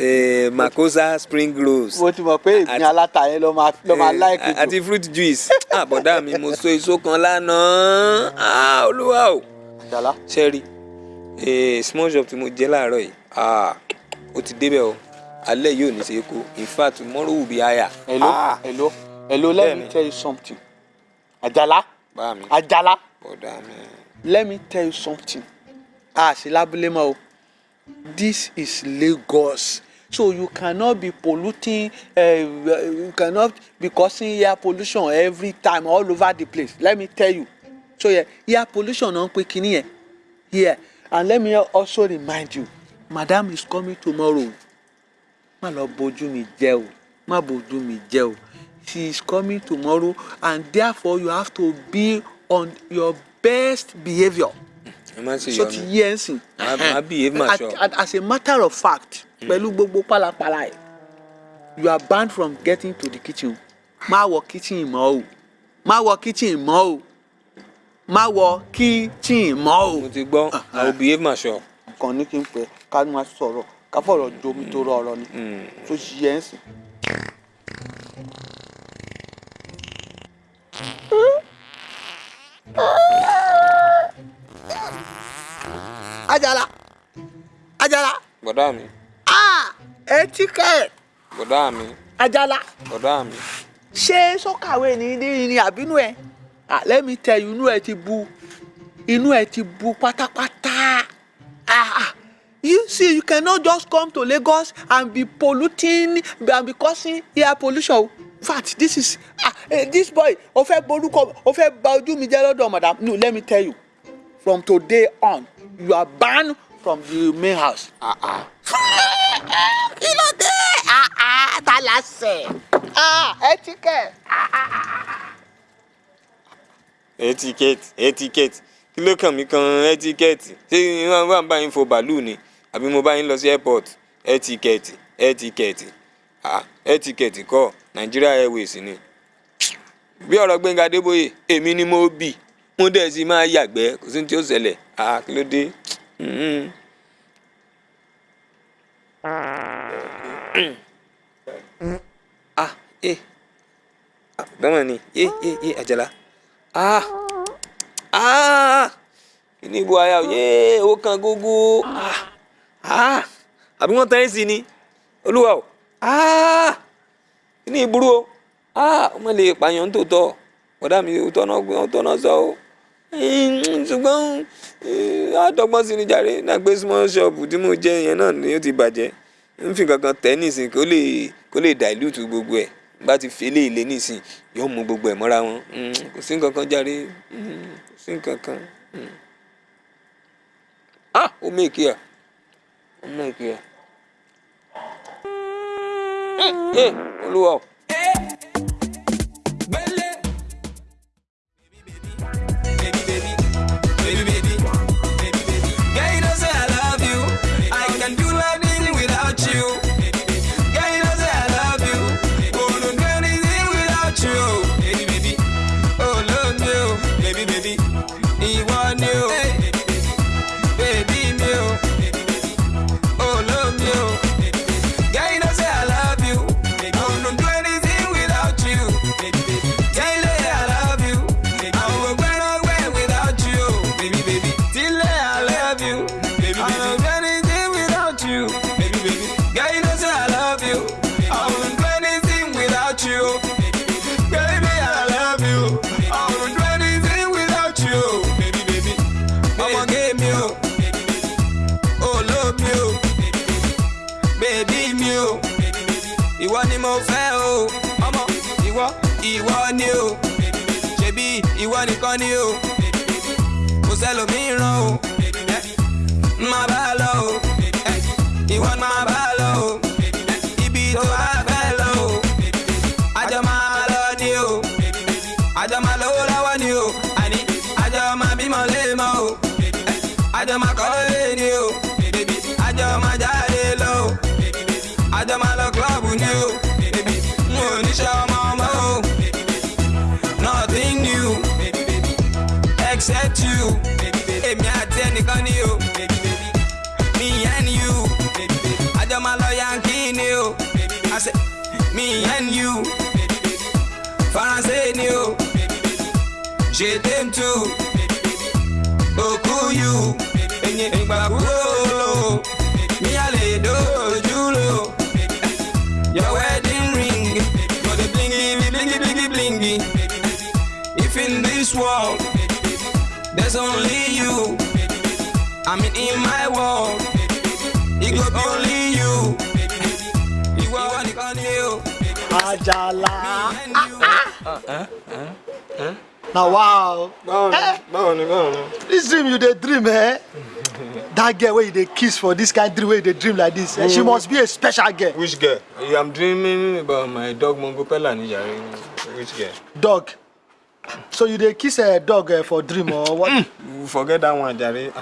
eh, makosa spring rolls. Mo ti mọ̀ pé ìpín aláta yẹn ló máa ló máa Eh, láìkì jù. àti fruit juice. Ah bọ̀dá mi mo so èso kan lánàá. Ah olúwa o. Àjàlá. eh, small shop tí mo jẹ́ láàárọ̀ yìí. Ah ó ti débẹ̀ o. Alẹ́ yóò ní ṣe é kó in fact tomorrow will be higher. hello? Ah, hello? Hello let me tell you something Àjàlá. Àjàlá. Let me tell you something. Ah sí lábúlé mọ́ o. This is Lagos. So you cannot be polluting uh, you cannot be causing air pollution every time all over the place. Let me tell you. So yeah, air pollution náà ń pè kínní yẹn? Here and let me also remind you madam is coming tomorrow. Má lọ bójú mi jẹ́ o. Má bójú mi jẹ́ o she is coming tomorrow and therefore you have to be on your best behaviour so ti yẹ ẹ sìn. Ma as a matter of fact pẹ̀lú gbogbo pálapàla ẹ̀ you are banned from getting to the kitchen. Má wọ kitchen mọ́ o. Má wọ kitchen mọ́ o. Má wọ kitchen mọ́ o. mo ti gbọ́. I will behave ma sure. kàn ní kí n pẹ ká máa sọ̀rọ̀. Ká fọ̀rọ̀ jomi tó rọ ọ̀rọ̀ ni tó ṣi yẹ ẹ sìn. Bọ̀dá mi ah! Etí kẹ́ bọ̀dá mi Àjàlá. Bọ̀dá mi ṣé sọ́kàwé ní ní àbínú ẹ̀? Ah let me tell you inú ẹ ti bu inú ẹ ti bu pátápátá. Ah ah. You see you cannot just come to lagos and be polluting and be causing air pollution. In fact this is ah eh, this boy o fẹ́ borúkọ o fẹ́ bà ojú mi jẹ́ lọ́dọ̀ madam. No let me tell you from today on you are banned from the main house. Ah, ah. kí ló dé ah, ah, ta la sẹ̀ etiquette. Ah, ah, ah. etiquette etiquette kí ló kàn mí kan etiquette ṣé wọn bá ń bá yín fo bàálù ni àbí mo bá yín lọ sí airport etiquette etiquette ah etiquette kọ́ Nigeria Airways ni bí ọ̀rọ̀ Gbẹ́ngà Adébóyè èmi ni mo bì mo dẹ̀ sì máa yàgbẹ́ kò sí ní tí ó ṣẹlẹ̀ ah kí ló dé. Mhm. ah eh. Ah dọ́mọ̀ ni. Eh eh eh àjàlá. Ah. Ah. Kíní ibo aya o? Kan gógó. Ah. Ah. Àbí wọ́n tán ẹ́ sí ni? O. Ah. Kíní ìburú o? Ah. Ọmọ lè pààyàn tó tọ́ ọ̀dà mi ò tọ́nà ò tọ́nà sọ o ṣùgbọ́n àdọ́gbọ́n sí ni jàre. Náà gbé small shop tí mo jẹ yẹn náà ni ó ti bàjẹ́. Ń fi kankan tẹ́ nísìn kó lè kó lè dilute gbogbo ẹ̀. Bá ti fi eléyìí lé nísìn yóò mú gbogbo ẹ̀ mọ́ra wọn. Mm, kò sí nǹkan kan jàre. Mm, kò sí nǹkan kan. Mm. ah ó mèkì à ó mèkì à. ẹ olúwa Je t'aime too. Òkú you. Ẹyin ìgbà kúrò. Mi à lè dojú lò. Your wedding ring. For the blingy, blingy, blingy, blingy. If in this world there's only you, I mean in my world, it go be only you. Ìwọ nìkan ni o. Àjàlá. na wow. Eh, báwo ni báwo ni. this dream you dey dream eh? that girl wey you dey kiss for this kind dream wey you dey dream like this eh? she Mm. must be a special girl. which girl. i'm dreaming about my dog mongo pella which girl. dog so you dey kiss a dog uh, for dream or what. you forget that one jare.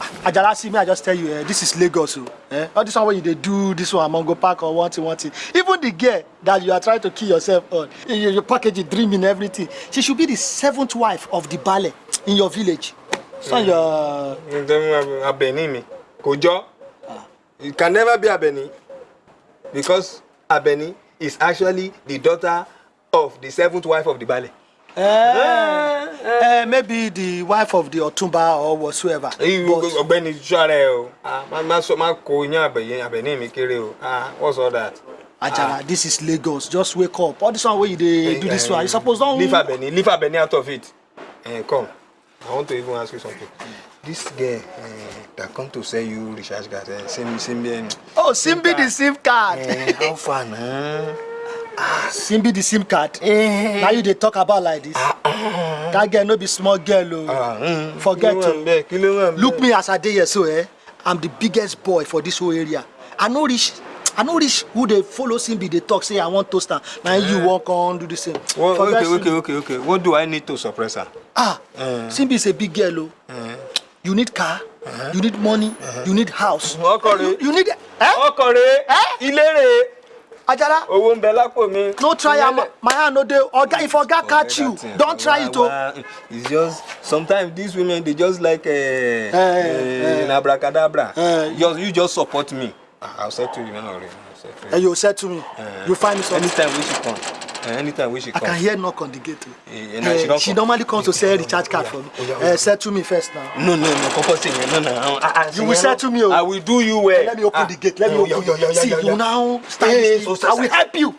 Ah, ajala see me i just tell you eh, this is lagos o eh? all this one wey you dey do this one amongo park or one thing one thing even the girl that you are trying to kill yourself on you, you package it dream in everything she should be the seventh wife of the baale in your village so mm. your. ǹjẹ́ abẹni mi kò jọ it can never be abẹni because abẹni is actually the daughter of the seventh wife of the baale. Uh, uh, maybe the wife of the otumba or whatsoever. ọ̀gbẹ́ni sọra ẹ o Ah, má má sọ má kó abẹyẹ abẹni mi kéré o Ah, what's all that. ajala this is lagos just wake up all this one wey you dey do this one you suppose don. leave abẹni leave abẹni out of it Uh, come. I want to even ask you something. This girl uh, that come to sell you recharge card, uh, Simbi, Simbi, Oh, Simbi the SIM card. uh, how far now? Simbi the SIM card. Now you dey talk about like this. That girl no be small girl o. Forget o. Look me as I dey here so eh, I'm the biggest boy for this whole area. I no reach I no reach who dey follow Simbi dey talk say I wan toast am. Na you wan come do the same. What, Forget okay, okay, okay, okay. What do I need to suppress her? Ah, Uh, Simbi is a big girl o. You need car, you need money, you need house. Ọkọ̀rẹ́. You need Ọkọ̀rẹ́. Ilére. Ajala. Owó ń bẹ lápò mi. No try am, my hand no dey. Oga, if Oga catch you, don try it o. Wa- It's just sometimes these women they just like uh, uh, eh. in abracadabra. Just you just support me. Ah, I'll settle you now. already. I'll settle And you settle me. You find me something. Anytime we should come. Uh, anytime we should I come. can hear knock on the gate. o. Eh, na Eh, she she normally comes to sell recharge card for me. Eh, settle me first now. No, no, no. Kọ́kọ́ yẹn náà náà. Ah, ah, You will yẹn settle me o. I will do you well. Let me open the gate. Let me Oh, open yeah, yeah, it. yeah, See, yeah, you yeah. now stand Eh, this so, so, I will help you.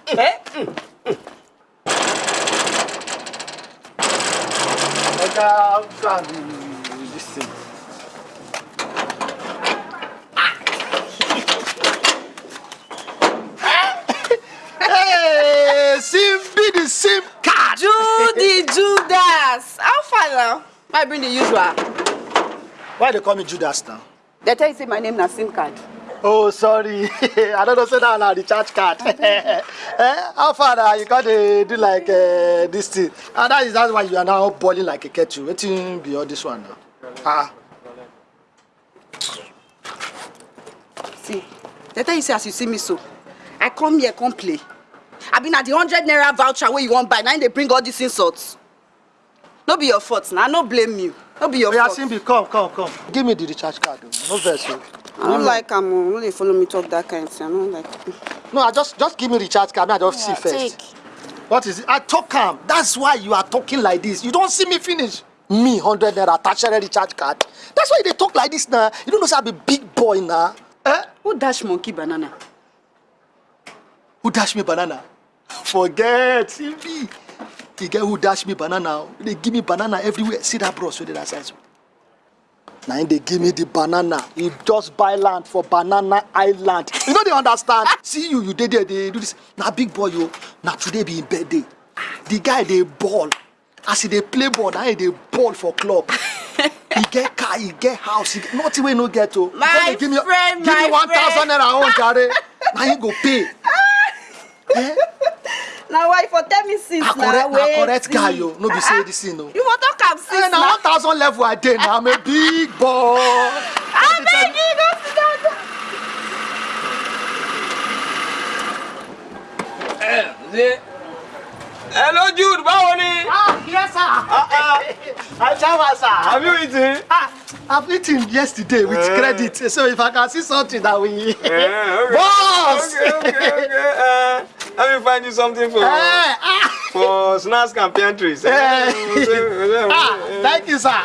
Oga, stand this thing. Hey, Simbi the SIM card. Judy Judas. Now? I bring the usual. Why they call me Judas now? They tell you say my name na SIM card. Oh, sorry. I don't know say that na the charge card. eh, how far na you got to do like uh, this thing? And that is that's why you are now boiling like a kettle. Wetin be all this one now? Ah. See, they tell you say as you see me so, I come here come play. I been at the hundred naira voucher wey you wan buy, na im dey bring all these insults. No be your fault na, I no blame you. No be your fault. Simbi, come, come, come. Give me the recharge card. o. No vex o. I don't like am o, no dey follow me talk that kind thing, I no like. No, I just just give me recharge card. I just Yeah, see first. take. What is it? I talk am. That's why you are talking like this. You don't see me finish. Me, hundred naira, tertiary recharge card. That's why you dey talk like this now. You don't know say I be big boy now. Eh? Who dash monkey banana? Who dash me banana? Forget, Simbi. The girl who dash me banana, they give me banana everywhere. See that bros wey dey that so. Na him dey give me the banana. He just buy land for banana island. You no dey understand? See you, you dey there dey do this. Na big boy o. Na today be him birthday. The guy dey ball. As he dey play ball, na him dey ball for club. he get car, he get house, he get nothing he no get o. He My give me friend, give me my one thousand naira own jare. Na him go pay. Na why for tell me since na na correct na wait. correct guy o no be say this thing o. You for talk am since Eh, na one thousand level i dey na i'm a big boy. Abeg you go sit down. Hello Jude, báwo ni? ah yes sir. i shower sir. Have you eaten? ah i've eaten yesterday with Eh. credit so if i can see something that we. Yeah, okay. boss. Okay, okay, okay. Uh, let me find you something for Eh, for snacks and pantries. Eh. ah, thank you sir.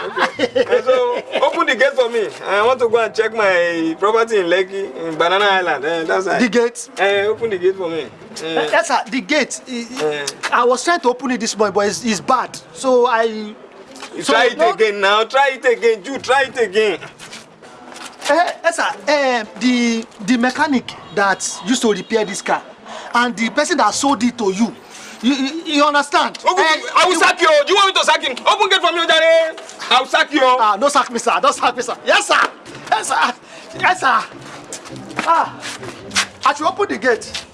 so open the gate for me. I want to go and check my property in Lekki, in Banana Island. Uh, that's right. the gate. Uh, open the gate for me. Eh, yes sir the gate eh, eh, i was trying to open it this morning but it's, it's bad so i. You try it again now. Try it again. Jude, try it again. Eh, yes, sir. Eh, the the mechanic that used to repair this car and the person that sold it to you you you, you understand. Open, I will sack you. Do you want me to sack him? Open gate for me, Jare. I will sack you. ah no sack me sir don't sack me sir yes sir yes sir yes sir ah i should open the gate.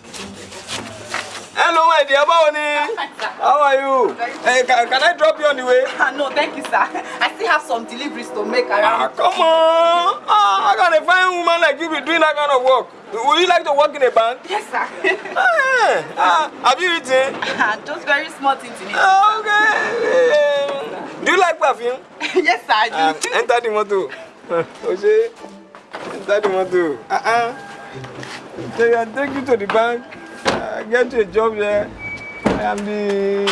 Hello, my dear. Ni? How are you? Hey, can, can I drop you on the way? no thank you sir i still have some deliveries to make Ah, around. come on. Ah, how can a fine woman like you be doing that kind of work? Would you like to work in a bank? yes sir. Ah, ah, have you eaten? just very small things in it. Okay. Um, do you like perfume? yes sir i do. Um, enter the motor. Oshé, enter the motor. Uh-uh. They can take you to the bank. I get a job there. I am the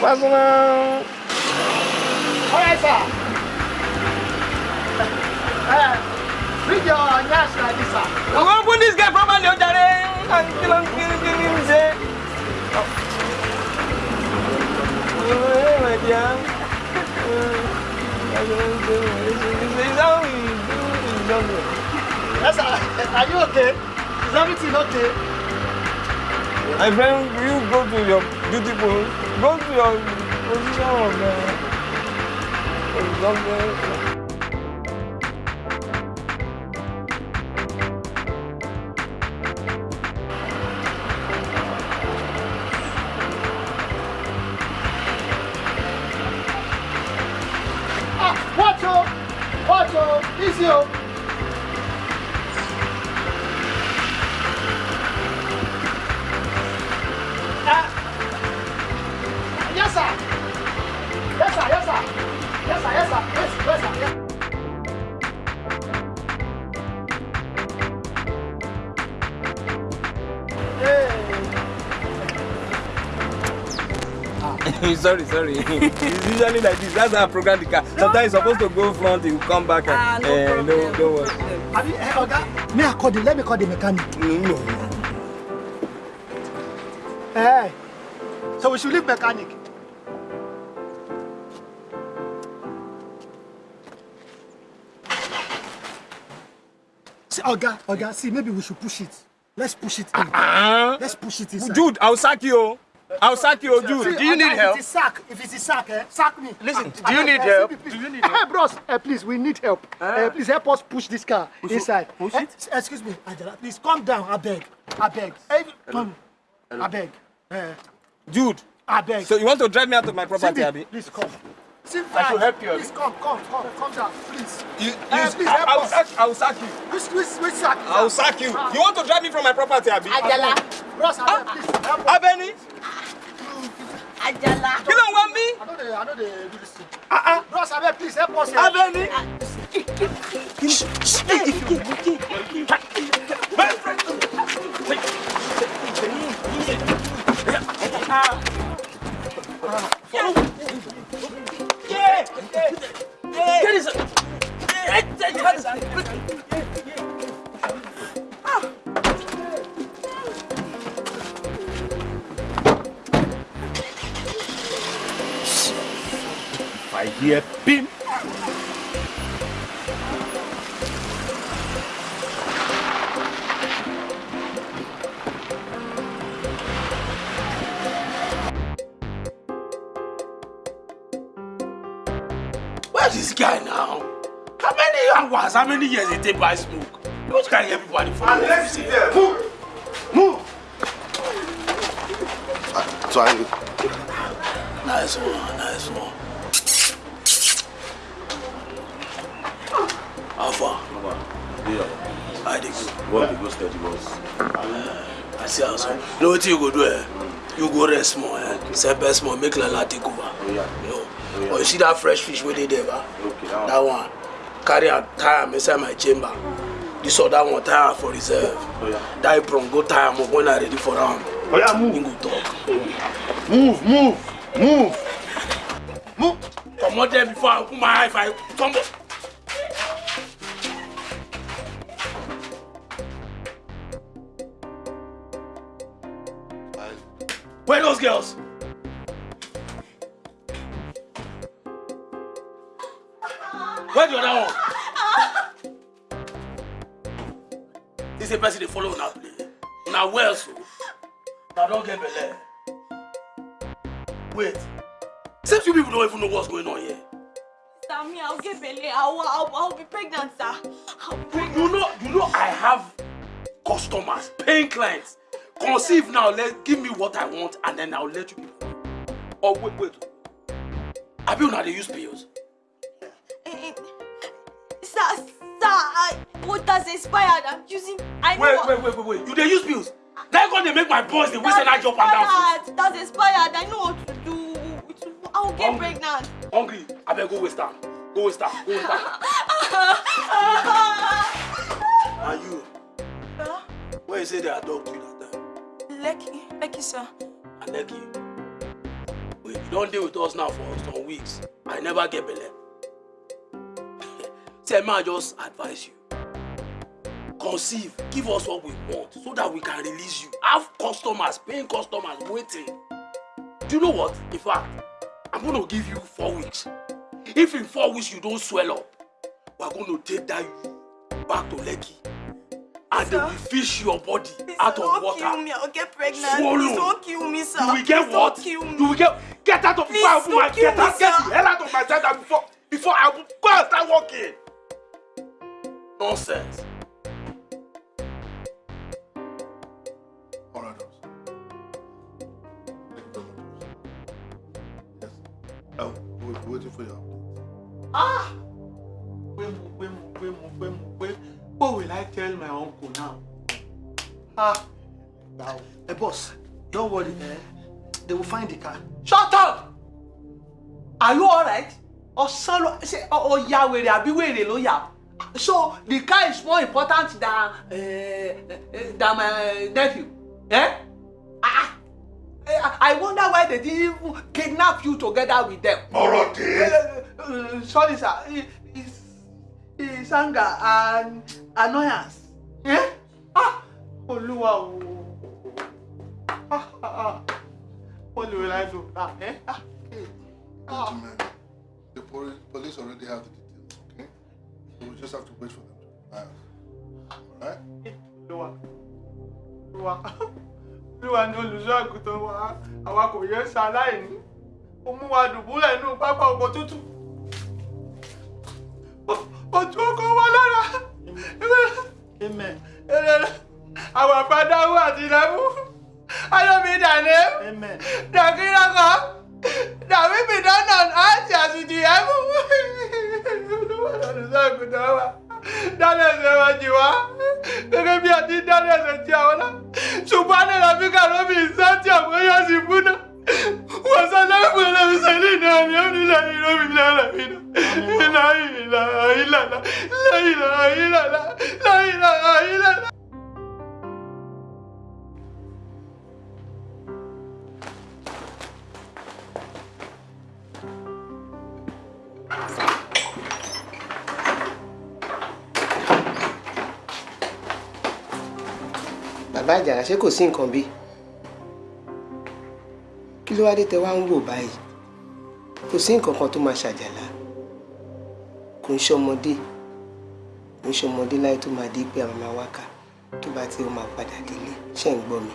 personal. All right, sir. Uh, read your nurse like this, sir. I'm going to put this guy from on the and kill him, kill him, kill him, say. Oh, hey, my dear. Uh, I don't know. How we do it. Yes, sir. Are you okay? Is everything okay? Friend, will you go to your beautiful, go to your position of sorry, sorry. it's usually like this. That's how I program the car. Sometimes it's supposed to go front, it will come back and no uh, problem. no, don't worry. Have you, eh, Oga? May I call the, let me call the mechanic. No. Hey, so we should leave mechanic. See, Oga, Oga, see, maybe we should push it. Let's push it in. Let's push it inside. Jude, I'll sack you. I'll sack you, Jude. See, Oga, If it's sack, if it's a sack, eh, sack me. Listen, do you eh, need eh, help? see, please. Eh, bros, eh, please, we need help. Eh, please help us push this car Push inside. push Eh, it? excuse me, Angela, please calm down, I beg. I beg. Eh, come. I beg. Eh, Jude. I beg. So you want to drive me out of my property, Abby? Please come. Cindy, I should help you, Abi. Please come, come, come, come down, please. You, Eh, you, please I, help I'll, us. sack, I'll sack you. Which, which, which sack? is I'll that? sack you. Ah. You want to drive me from my property, Abby? Ajala. Bros, I beg, please help us. Abeni? Ajala. You don't want me? I know they, I know they do this thing. Uh-uh. Bros, I beg, please help us. here. Abeni? If I hear pim, Where's this guy now? How many hours, how many years it take by smoke? You want to carry everybody for And let's sit there. Move. Move. So I Nice one, nice one. I dig. What the go steady. I see how so. You know what you go do eh? You go rest more eh? Sepe small, make Lala take over. You know? Or you see that fresh fish wey dey there ba? That one. Carry am, tie am inside my chamber. This other one tie am for reserve. That apron go tie am up when I ready for am. Oh yeah, move. He go talk. Move, move, move. Move. Comot there before I put my eye if I tumble. Where those girls? Where the other one? This is a person they follow una play. Una well so. Una don get belle. Wait. Seems you people don't even know what's going on here. Sammy, I'll get belly. I'll, I'll, I'll be pregnant, sir. I'll be pregnant. You know, you know, I have customers, paying clients. Conceive now, let give me what I want, and then I'll let you people. Oh wait, wait. Have you now they use pills? Eh, eh, Sir, sir, I, what does expired? I'm using. I know. Wait, what- wait, wait, wait, wait. You they use pills? Then God they make my boys they waste energy up and down. That's expired. I know what to do. It's- I'll get pregnant. Hungry? I better go waste time. Go waste time. Go waste time. and you, Huh? where you say they adopt you that Lucky, lucky, sir. I you. Wait, you don't deal with us now for some weeks. I never get belle. Say, man, just advise you. Conceive, give us what we want so that we can release you. Have customers, paying customers waiting. Do you know what? In fact, I'm gonna give you four weeks. If in four weeks you don't swell up, we're gonna take that you back to Lekki. And they will fish your body out of Don't water. kill me. I'll get pregnant. Swallow. Please don't kill me, sir. You will get Please what? Don't kill me. You will get get out of Please before I open don't my kill get me, out get sir. the hell out of my center before before I will go and start working. Nonsense. Right, officer. Yes. Oh, we're waiting for you. Ah! Tell my uncle now? Ah! Now, hey, boss, don't worry, eh? They will find the car. Shut up! Are you alright? Ọ̀sán ló ṣe ọ̀ya wèrè àbí wèrè ló yà? So the car is more important than uh, uh, than my nephew. Eh? Ah! Eh, I wonder why they didn't even kidnap you together with them. Ọ̀rọ̀ dé. Uh, sorry sir, It- it's, it's anger and annoyance. Eh? Ah! Olúwa o. Ah, ah, ah. Do now? Eh? Ah, eh. Ah. Gentlemen, the police, already have the details, okay? So we just have to wait for them to us. Alright? Olúwa. Olúwa. Olúwa ni olùṣọ́ àgùntàn wa. Àwa kò yẹ ṣaláìní. Ó mú wa dùbúlẹ̀ inú pápá ọkọ̀ tútù. Ojú ọkọ̀ wa lára. Amen. Our father who art in heaven, hallowed be thy name. Amen. Thy kingdom come. Thy will be done on earth as it is in heaven. Dáná ẹsẹ̀ wa jì wá. Gẹ́gẹ́ bí àti dáná ẹsẹ̀ tí àwọn náà. Ṣùgbọ́n ní ìlànà fíkà ló fi ìsá tí àwọn yóò sì fún náà wasalamu ala musalina alhamdulilayi rabbil alamin la ilaha illallah la ilaha illallah la ilaha illallah. bàbá àjàrà ṣé kò sí nǹkan bíi kí ló wá dé tẹ wá ń wò báyìí? Kò sí nǹkan kan tó máa ṣàjàlá. Kò ń ṣọmọdé. Kò ń ṣọmọdé láyé tó máa dé pé àwọn máa wákà tó bá ó máa padà délé ṣe ń gbọ́ mi?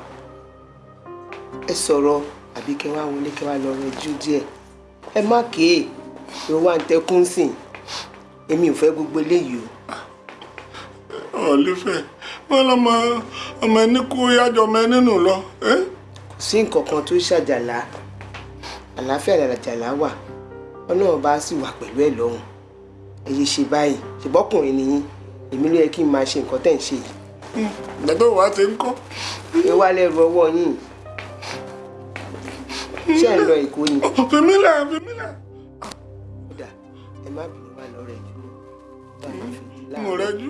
Ẹ sọ̀rọ̀ àbí kẹ wá wọlé kẹ wá lọ rẹjú díẹ̀. Ẹ má kéè ló wá ń tẹkún sìn èmi ò fẹ́ gbogbo eléyìí o. Ọ̀lẹ́fẹ̀ wọn lọmọ ọmọ ẹni kú yájọ ọmọ ẹni nù lọ. Sí nǹkan kan tó ṣàjàlá àlàáfíà làjàlá wà ọlọ́run bá sì wà pẹ̀lú ẹ̀ lọ́hùn ẹ yé ṣe báyìí ṣùgbọ́kùnrin nìyí èmi ló yẹ kí n máa ṣe nǹkan tẹ̀ ń ṣe yìí. gbẹdọ̀ wá ti ń kọ́. ẹ wá lẹ́rù ọwọ́ yín ṣé ẹ lọ èkó ni. fèmílẹ̀ fèmílẹ̀. kódà ẹ má bínú wá lọ rẹ̀ jù mo rẹ́jú.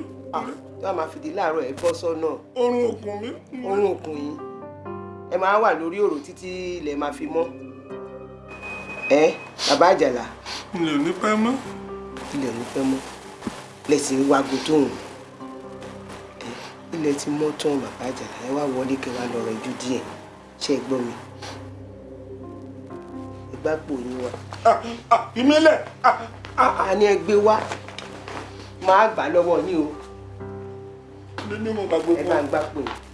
tó a máa fìdí láàárọ̀ ẹ bọ́ sọ́nà. orun òkun mi. orun òkun yín ẹ máa wà lórí òrò títí ilẹ̀ máa fi mọ́. ẹ bàbá àjàlá. ilẹ̀ ò ní pẹ́ mọ́. ilẹ̀ ò ní pẹ́ mọ́ lẹ́sìn wago tóun ilẹ̀ ti mọ́ tán bàbá àjàlá ẹ wá wọlé kẹ wá lọ rẹ̀ ju díẹ̀ ṣé ẹ gbọ́ mi. ẹ gbá pò yín wá. ìmílẹ̀. a ní ẹ gbé wá máa gbà lọ́wọ́ yín o nínú mo gbàgbé ẹ bá ń pò yín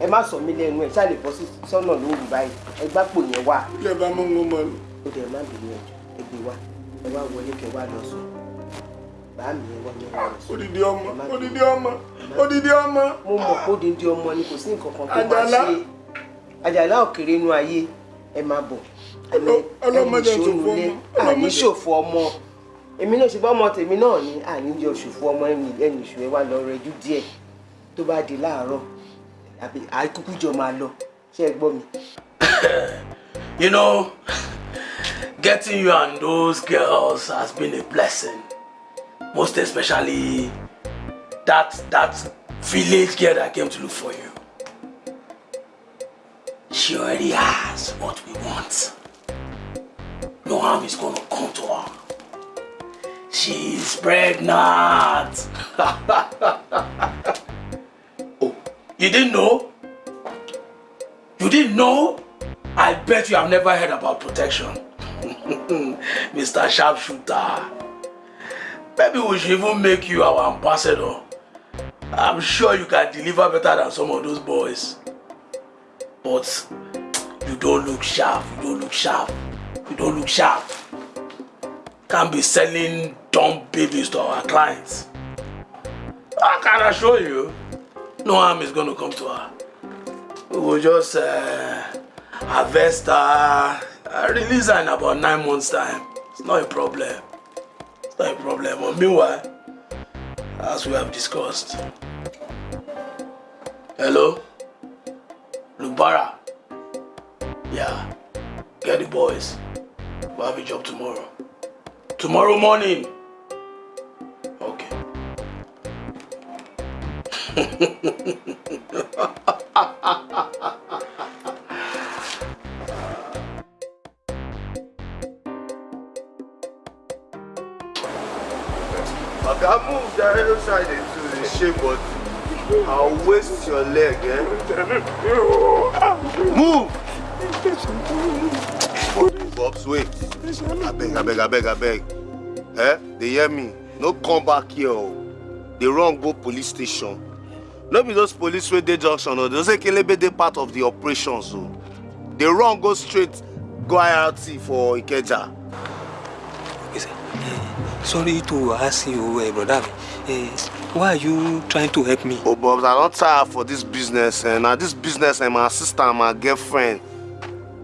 ẹ má sọ mí lẹ́nu ẹ ṣáà lè bọ́ sọ́nà lóru báyìí. Ẹ gbá pò yẹn wá. ilé bá mọ́ wọn mọ́. Ó dẹ̀ má bínú ẹ. Gbé wá. Ẹ wá wọlé kẹ wá lọ sùn. Bàá mi ẹ wá ní wá lọ sùn. odidi ọmọ odidi ọmọ odidi ọmọ. mo mọ̀ pé odidi ọmọ ni kò sí nǹkan kan tó máa ṣe. Àjàlá òkèèrè inú ayé. Ẹ máa bọ̀. Ọlọ́mọdé ẹni ṣòfò ìṣòro ọmọ, àní ṣòfò ọmọ. Èmi náà ṣe bá ọmọ tèmi náà ní àní yọ ṣòfò ọmọ ẹni ẹni ìṣù ẹ wá lọ rẹjú díẹ̀. Tó bá di láàárọ̀ àbí àìkúkú jọ máa lọ ṣé ẹ gbọ́ mi. You know, getting you and those girls has been a blessing. Most especially that that village girl that came to look for you. She already has what we want. No harm is gonna come to her. She's pregnant. you didn't know? You didn't know? I bet you have never heard about protection. Mr. Sharpshooter. Maybe we should even make you our ambassador. I'm sure you can deliver better than some of those boys. But you don't look sharp. You don't look sharp. You don't look sharp. Can't be selling dumb babies to our clients. I can assure you, no harm is to come to her. We will just uh, harvest her, uh, release her in about nine months' time. It's not a problem. It's not a problem. But meanwhile, as we have discussed. Hello? Lubara? Yeah. Get the boys. We'll have a job tomorrow. Tomorrow morning. Oga, move that side into the shape, but I'll waste your leg, eh? Move! Bobs, wait. I beg, I beg, I beg, I beg. Eh? They hear me. No come back here. oh. They run go police station. No be those police wey dey junction o. Those Ekelebe dey part of the operations o. They run go straight go IRT for Ikeja. Sorry to ask you, uh, brother. Uh, why are you trying to help me? Oh, Bobs, I don tire for this business. Eh? Na this business and my sister and my girlfriend,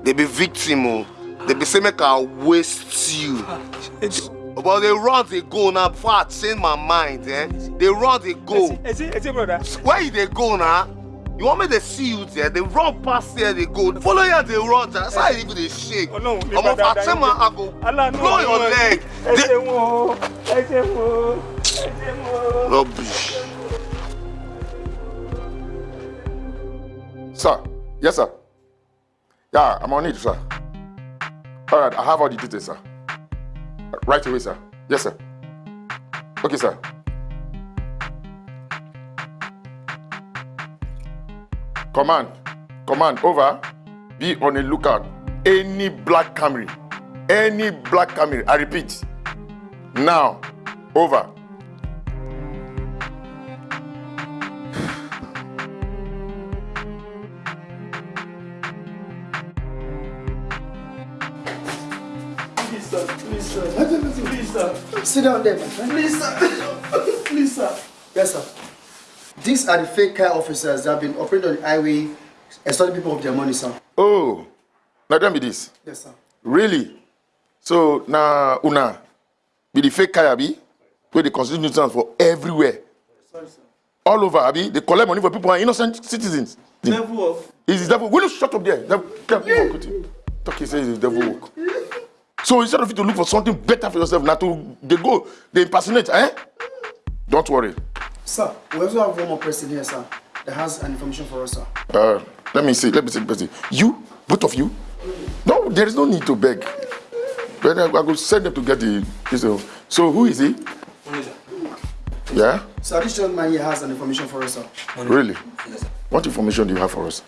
they be victim o. They be say make I waste you. But they run, they go now. Before I change my mind, eh? They run, they go. Is it, is it, brother? Where you they go now? You want me to see you there? They run past here, they go. Follow here, they run. That's how even they shake. Oh, no, I'm of Atema, I go blow your leg. They- Rubbish. Sir, yes, sir. Yeah, I'm on it, sir. All right, I have all the details, sir. Right away, sir. Yes, sir. Okay, sir. Command, command, over. Be on a lookout. Any black Camry, any black Camry. I repeat. Now, over. Sit down there, my friend. Please, sir. Please, sir. Yes, sir. These are the fake car officers that have been operating on the highway and stealing people of their money, sir. Oh, now tell me this. Yes, sir. Really? So now una be the fake kaya be where they constitute nuisance for everywhere. Sorry, sir. All over, Abi. They collect money for people who are innocent citizens. Devil of. Is the devil? Will you shut up there? Devil, devil you. Talk he says it's devil work. So instead of you to look for something better for yourself, now to they go, they impersonate, eh? Don't worry. Sir, we also have one more person here, sir, that has an information for us, sir. Uh, let me see. Let me see. Let me see. You, both of you. No, there is no need to beg. But I, I will send them to get the. uh, So who is he? Yeah. So this gentleman here has an information for us, sir. Really? What information do you have for us?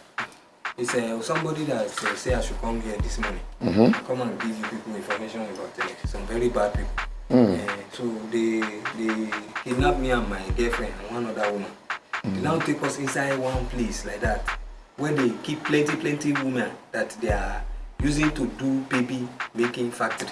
It's uh, somebody that uh, say I should come here this morning. Mhm. Come and give you people information about uh, some very bad people. Mm. Uh, so they they kidnap me and my girlfriend and one other woman. They now take us inside one place like that, where they keep plenty plenty women that they are using to do baby making factory.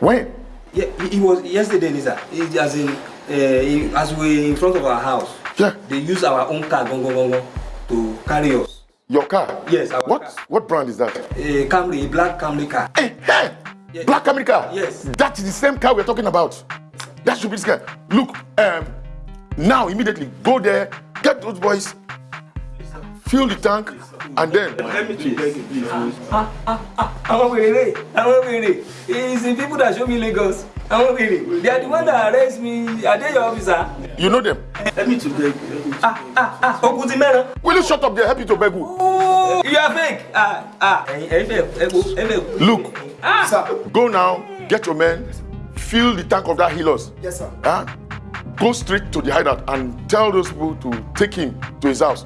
When? Yeah, it, it was yesterday, Lisa. It, as in, uh, it- as we in front of our house. Yeah. They use our own car, gong, gong, gong, gong, to carry us. Your car? Yes, our What? What brand is that? A Camry, black Camry car. Hey, hey! Black America. Yes. That is the same car we're talking about. That should be this guy. Look, um, now immediately go there, get those boys, fill the tank, and then. Let me you, please. Ah, ah, ah, àwọn wèrè, àwọn wèrè. It's the people that show me Lagos. Àwọn wèrè. They are the one that arrest me. Are they your officer? You know them? Let me to beg you. Ah, ah, ah, Okun ti mẹ́ran. Will you shut up there? Help you to beg who? Oh, you are fake. Ah, ah, ẹ̀yin fẹ́ ẹ wo ẹ fẹ́. Look, go now, get your men, fill the tank of that healers. Yes, sir. Huh? Go straight to the hideout and tell those people to take him to his house.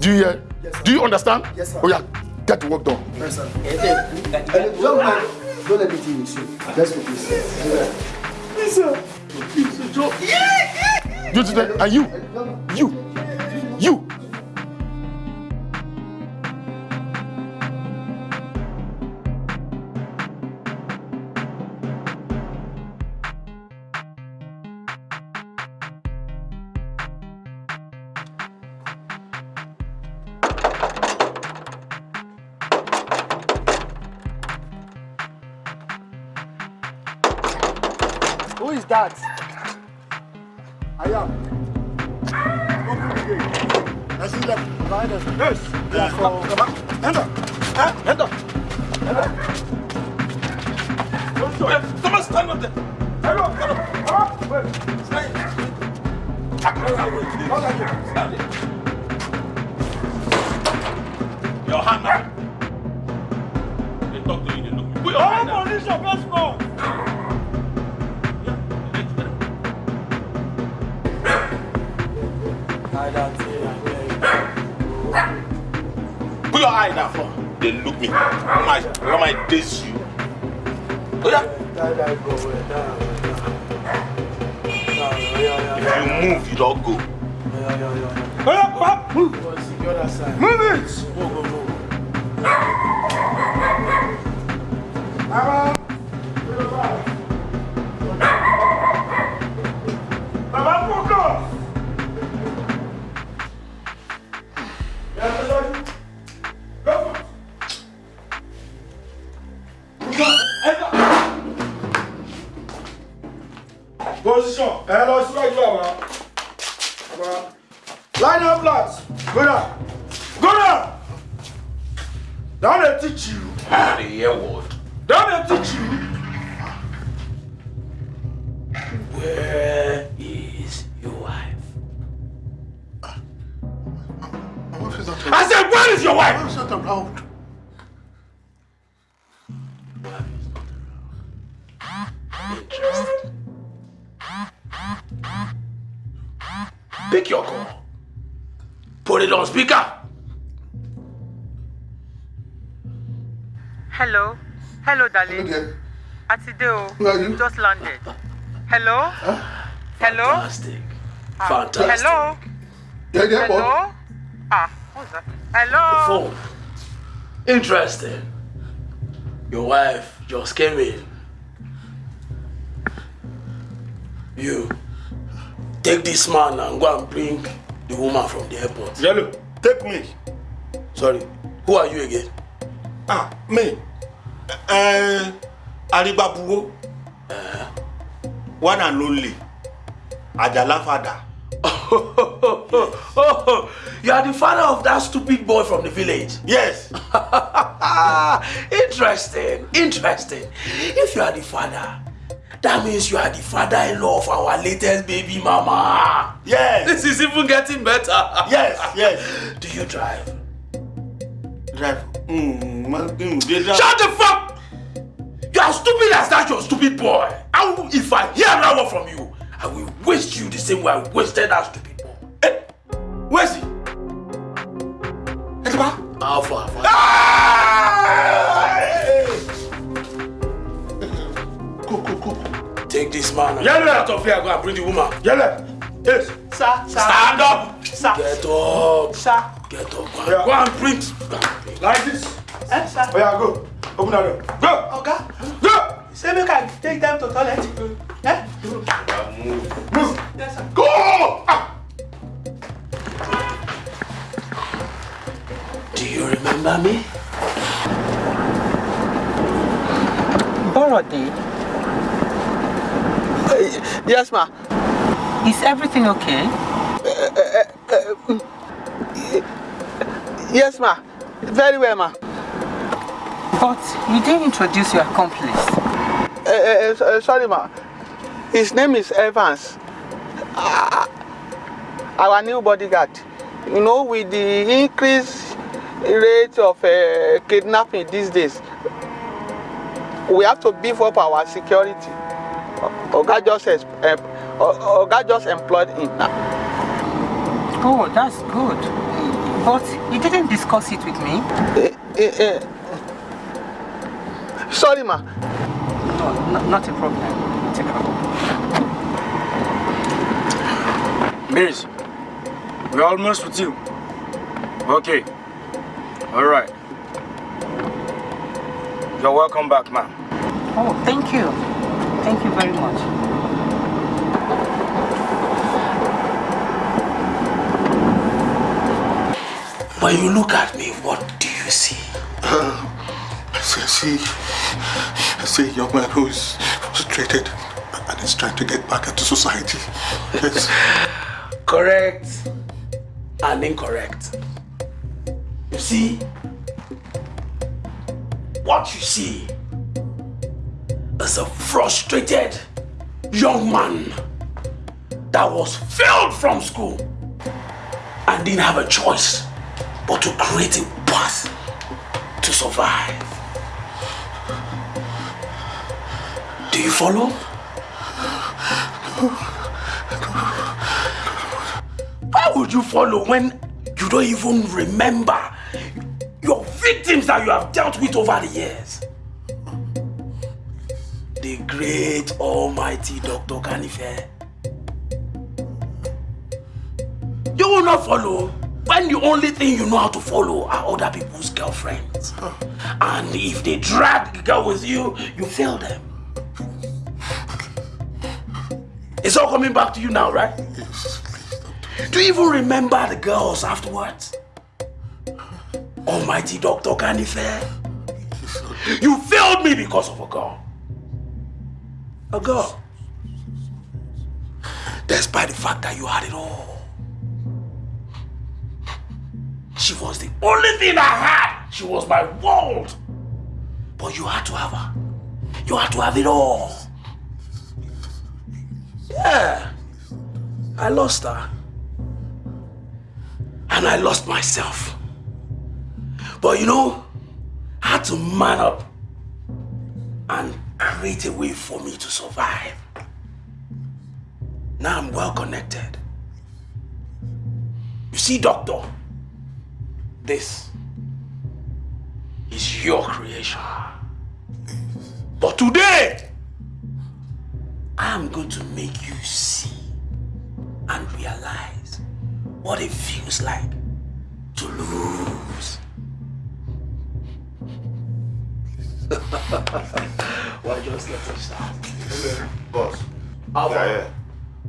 Do you hear? Do you understand? Yes, sir. Oh yeah, get the work done. Yes, sir. Don't mind. Don't let me deal with you. Let's go, please. You today, and you, you, You. Who is that? I am. Open the gate. I see them. Behind us. Yes. Yeah, for... Enter. Huh? Enter. Enter. Someone stand up there. Everyone, stand up. Come on. Wait. Stand. Stand there. Your hand up. They talk to you, they look me. Put your hand up. Police of Westmore. Put your eye down for. They look me. Come on, diss you. Oh yeah. If you move, you don't go. Oh yeah, come on, move. Move it. Hello Atide o. You? Just landed. Hello? Hello? Fantastic. Ah, Fantastic. Hello? Yeah, yeah, what? Hello? Ah, what's that? Hello? Phone. Interesting. Your wife just came in. You take this man and go and bring the woman from the airport. Yellow, take me. Sorry. Who are you again? Ah, me. Uh, Aribabuwo. One and only. Ajala father. Oh, you are the father of that stupid boy from the village. Yes. interesting. Interesting. If you are the father, that means you are the father-in-law of our latest baby mama. Yes. This is even getting better. Yes, yes. Do you drive? Drive. Mm, man, they drive. Shut the fuck! You are stupid as that, you stupid boy. I will, if I hear that word from you, I will waste you the same way I wasted that stupid boy. Hey, where's he? Etiba? Alpha, alpha. Go, go, go. Take this man Yellow. get out of here. Go and bring the woman. Yellow. Yes. Sir, sir. Stand up. Sir. Get up. Sir. Get up. Yeah. go and bring. Go and bring. Like this. Eh, sir. Oh yeah, go. Open that door. Go. Okay. Go. Say make I take them to toilet. Eh? Move. Move. Yes, sir. Go. Ah. Do you remember me? Borode, Yes, ma. is everything okay? Yes, ma. Very well, ma. But you didn't introduce your accomplice. Uh, uh, uh, sorry, ma. His name is Evans. Uh, our new bodyguard. You know, with the increased rate of uh, kidnapping these days, we have to beef up our security. Oga just, uh, Oga just employed him now. Oh, that's good. But you didn't discuss it with me? Uh, uh, sorry, ma. No, no not a problem. Take it. Miris, We're almost with you. Okay. All right. You're welcome back, ma'am. Oh, thank you. Thank you very much. When you look at me, what do you um, see? I see, I see a young man who is frustrated and is trying to get back into society. Yes. Correct and incorrect. You see, what you see is a frustrated young man that was failed from school and didn't have a choice but to create a path to survive. Do you follow? Why would you follow when you don't even remember your victims that you have dealt with over the years? The great almighty Dr. Kanife. You will not follow when the only thing you know how to follow are other people's girlfriends. And if they drag the girl with you, you fail them. It's all coming back to you now, right? Do you even remember the girls afterwards? Almighty Dr. Kanife. You failed me because of a girl. A girl. Despite the fact that you had it all. She was the only thing I had. She was my world. But you had to have her. You had to have it all. Yeah. I lost her. And I lost myself. But you know, I had to man up and create a way for me to survive. Now I'm well connected. You see, doctor, this is your creation. But today, I am going to make you see and realize what it feels like to lose. Why just let us start? Boss. Alpha. Yeah, yeah.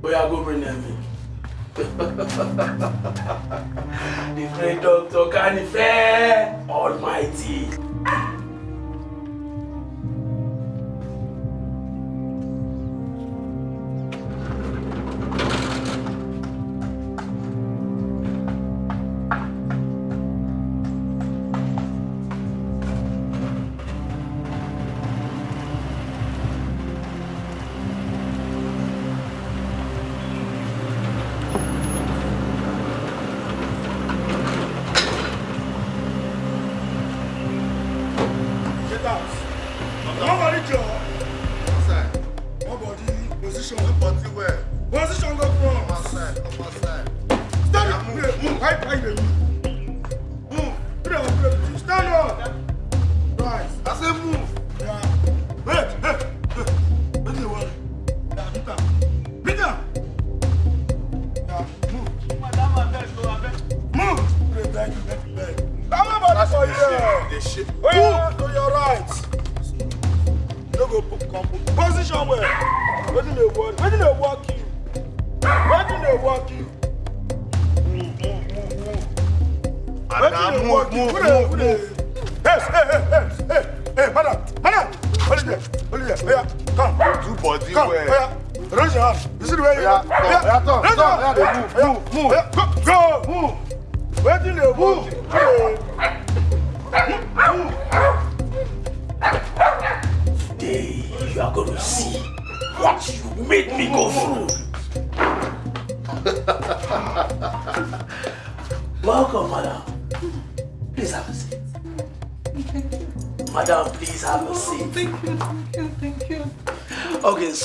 We are going to bring them in. The great Dr. Kanife Almighty.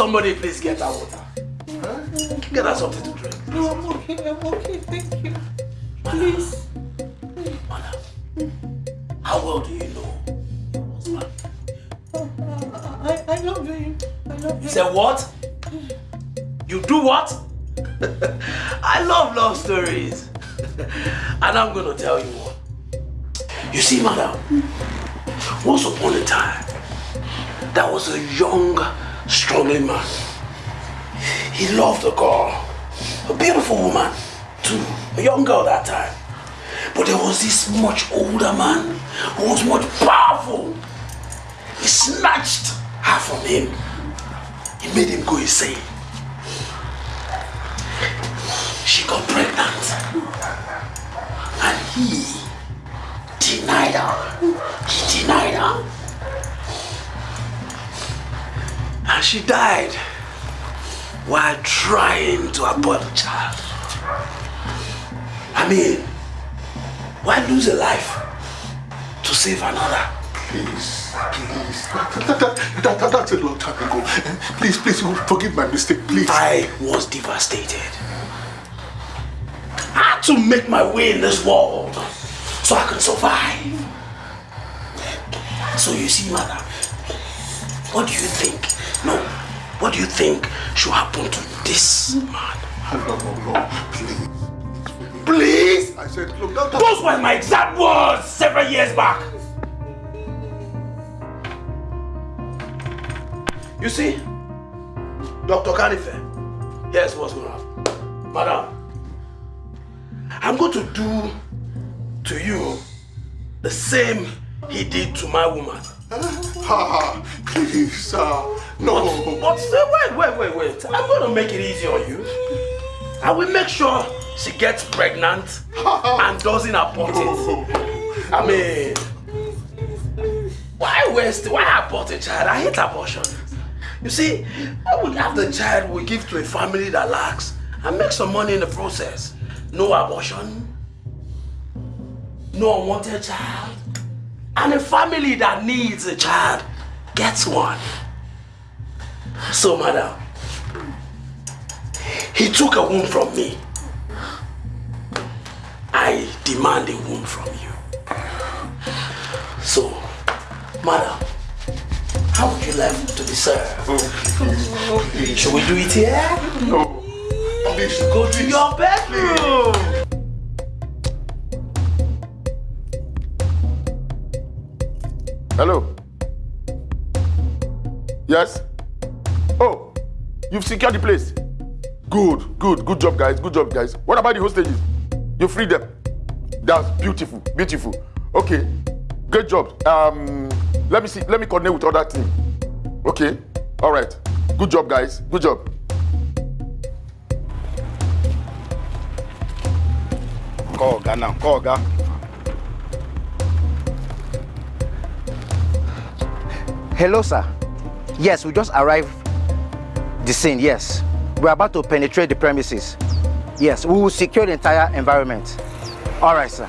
Somebody please get her water. Get her something to drink. No, I'm okay, I'm okay, thank you. Please. How well do you know? I, I love you. I love You you. said what? You do what? I love love stories. And I'm gonna tell you what. You see, madam, once upon a time, there was a young, struggling man. He loved a girl, a beautiful woman, too, a young girl that time. But there was this much older man who was much powerful. He snatched her from him. He made him go insane. She got pregnant. And he denied her. He denied her. And she died while trying to abort the child. I mean, why lose a life to save another? Please, please. That, that, that, that, that's a long time ago. Please, please, forgive my mistake, please. I was devastated. I had to make my way in this world so I could survive. So you see, madam, what do you think? No, what do you think should happen to this man? No, no, no, please. Please? I said, look, that, that, Those were my exact words several years back. You see, Dr. Kanife, here's what's going to happen. Madam, I'm going to do to you the same he did to my woman. Ah, please, uh, no. But, but wait, wait, wait, wait. I'm going to make it easy on you. I will make sure she gets pregnant and doesn't abort it. I mean, why waste, why abort a child? I hate abortion. You see, I would have the child we give to a family that lacks and make some money in the process. No abortion, no unwanted child, and a family that needs a child gets one. So, madam, he took a womb from me. I demand a womb from you. So, madam, how would you like to be served? Oh. Should we do it here? No. Please go to your bedroom. Hello? Yes? Oh, you've secured the place. Good, good, good job, guys. Good job, guys. What about the hostages? You freed them. That's beautiful, beautiful. Okay, great job. Um, let me see. Let me coordinate with other team. Okay, all right. Good job, guys. Good job. Call now. Call Oga. Hello, sir. Yes, we just arrived the scene, yes. We're about to penetrate the premises. Yes, we will secure the entire environment. All right, sir.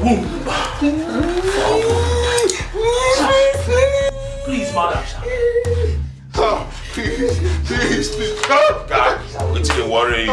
Please, please, please, mother. Oh, please, please, please. God, God. It's the worry.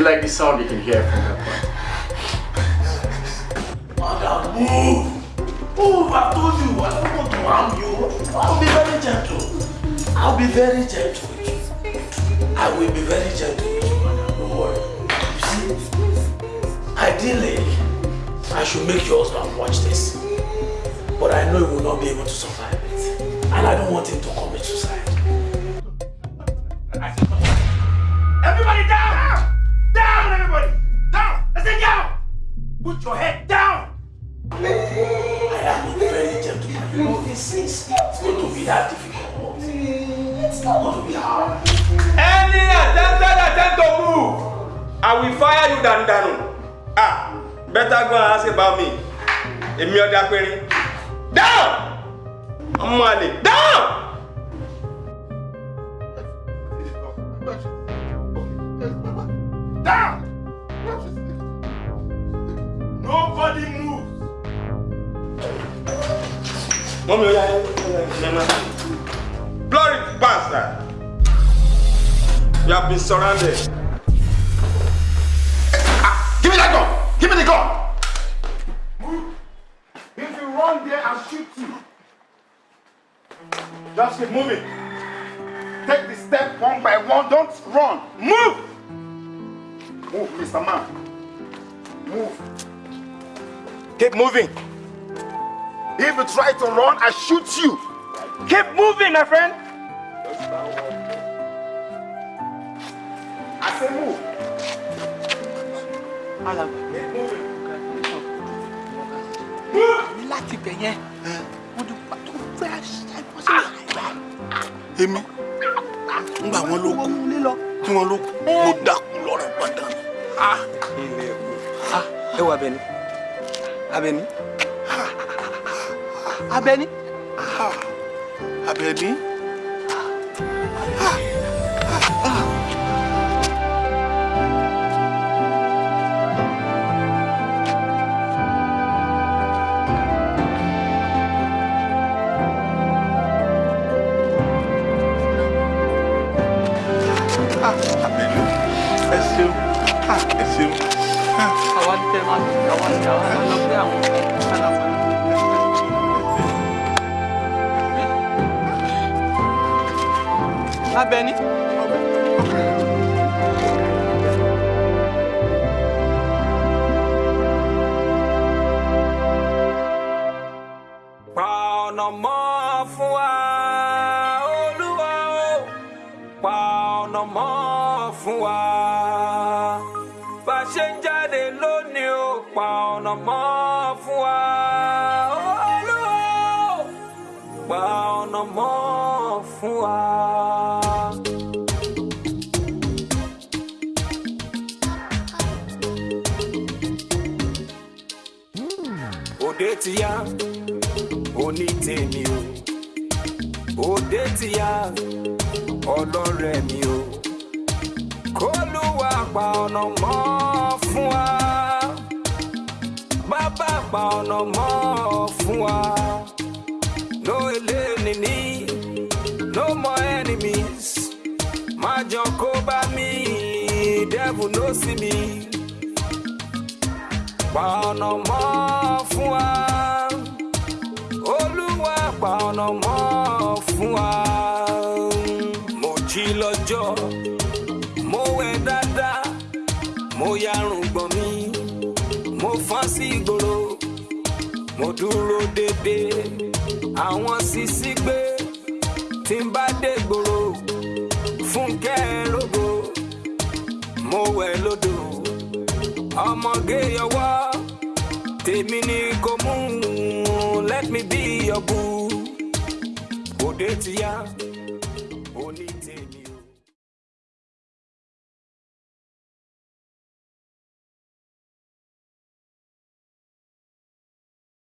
you like this sound, you can hear Just keep moving. Take the step one by one. Don't run. Move! Move, Mr. Man. Move. Keep moving. If you try to run, I shoot you. Keep moving, my friend. I say move. Alan. Keep moving. Move! Láti bẹ̀yẹn, mo dùn èmi ngbà wọn ló kú tí wọn ló kú mo dákú lọ́rọ̀ padà. Ni. ẹ wọ Abẹ́ní. Abẹ́ní. Abẹ́ní. Abẹ́ní. Abẹ́ni.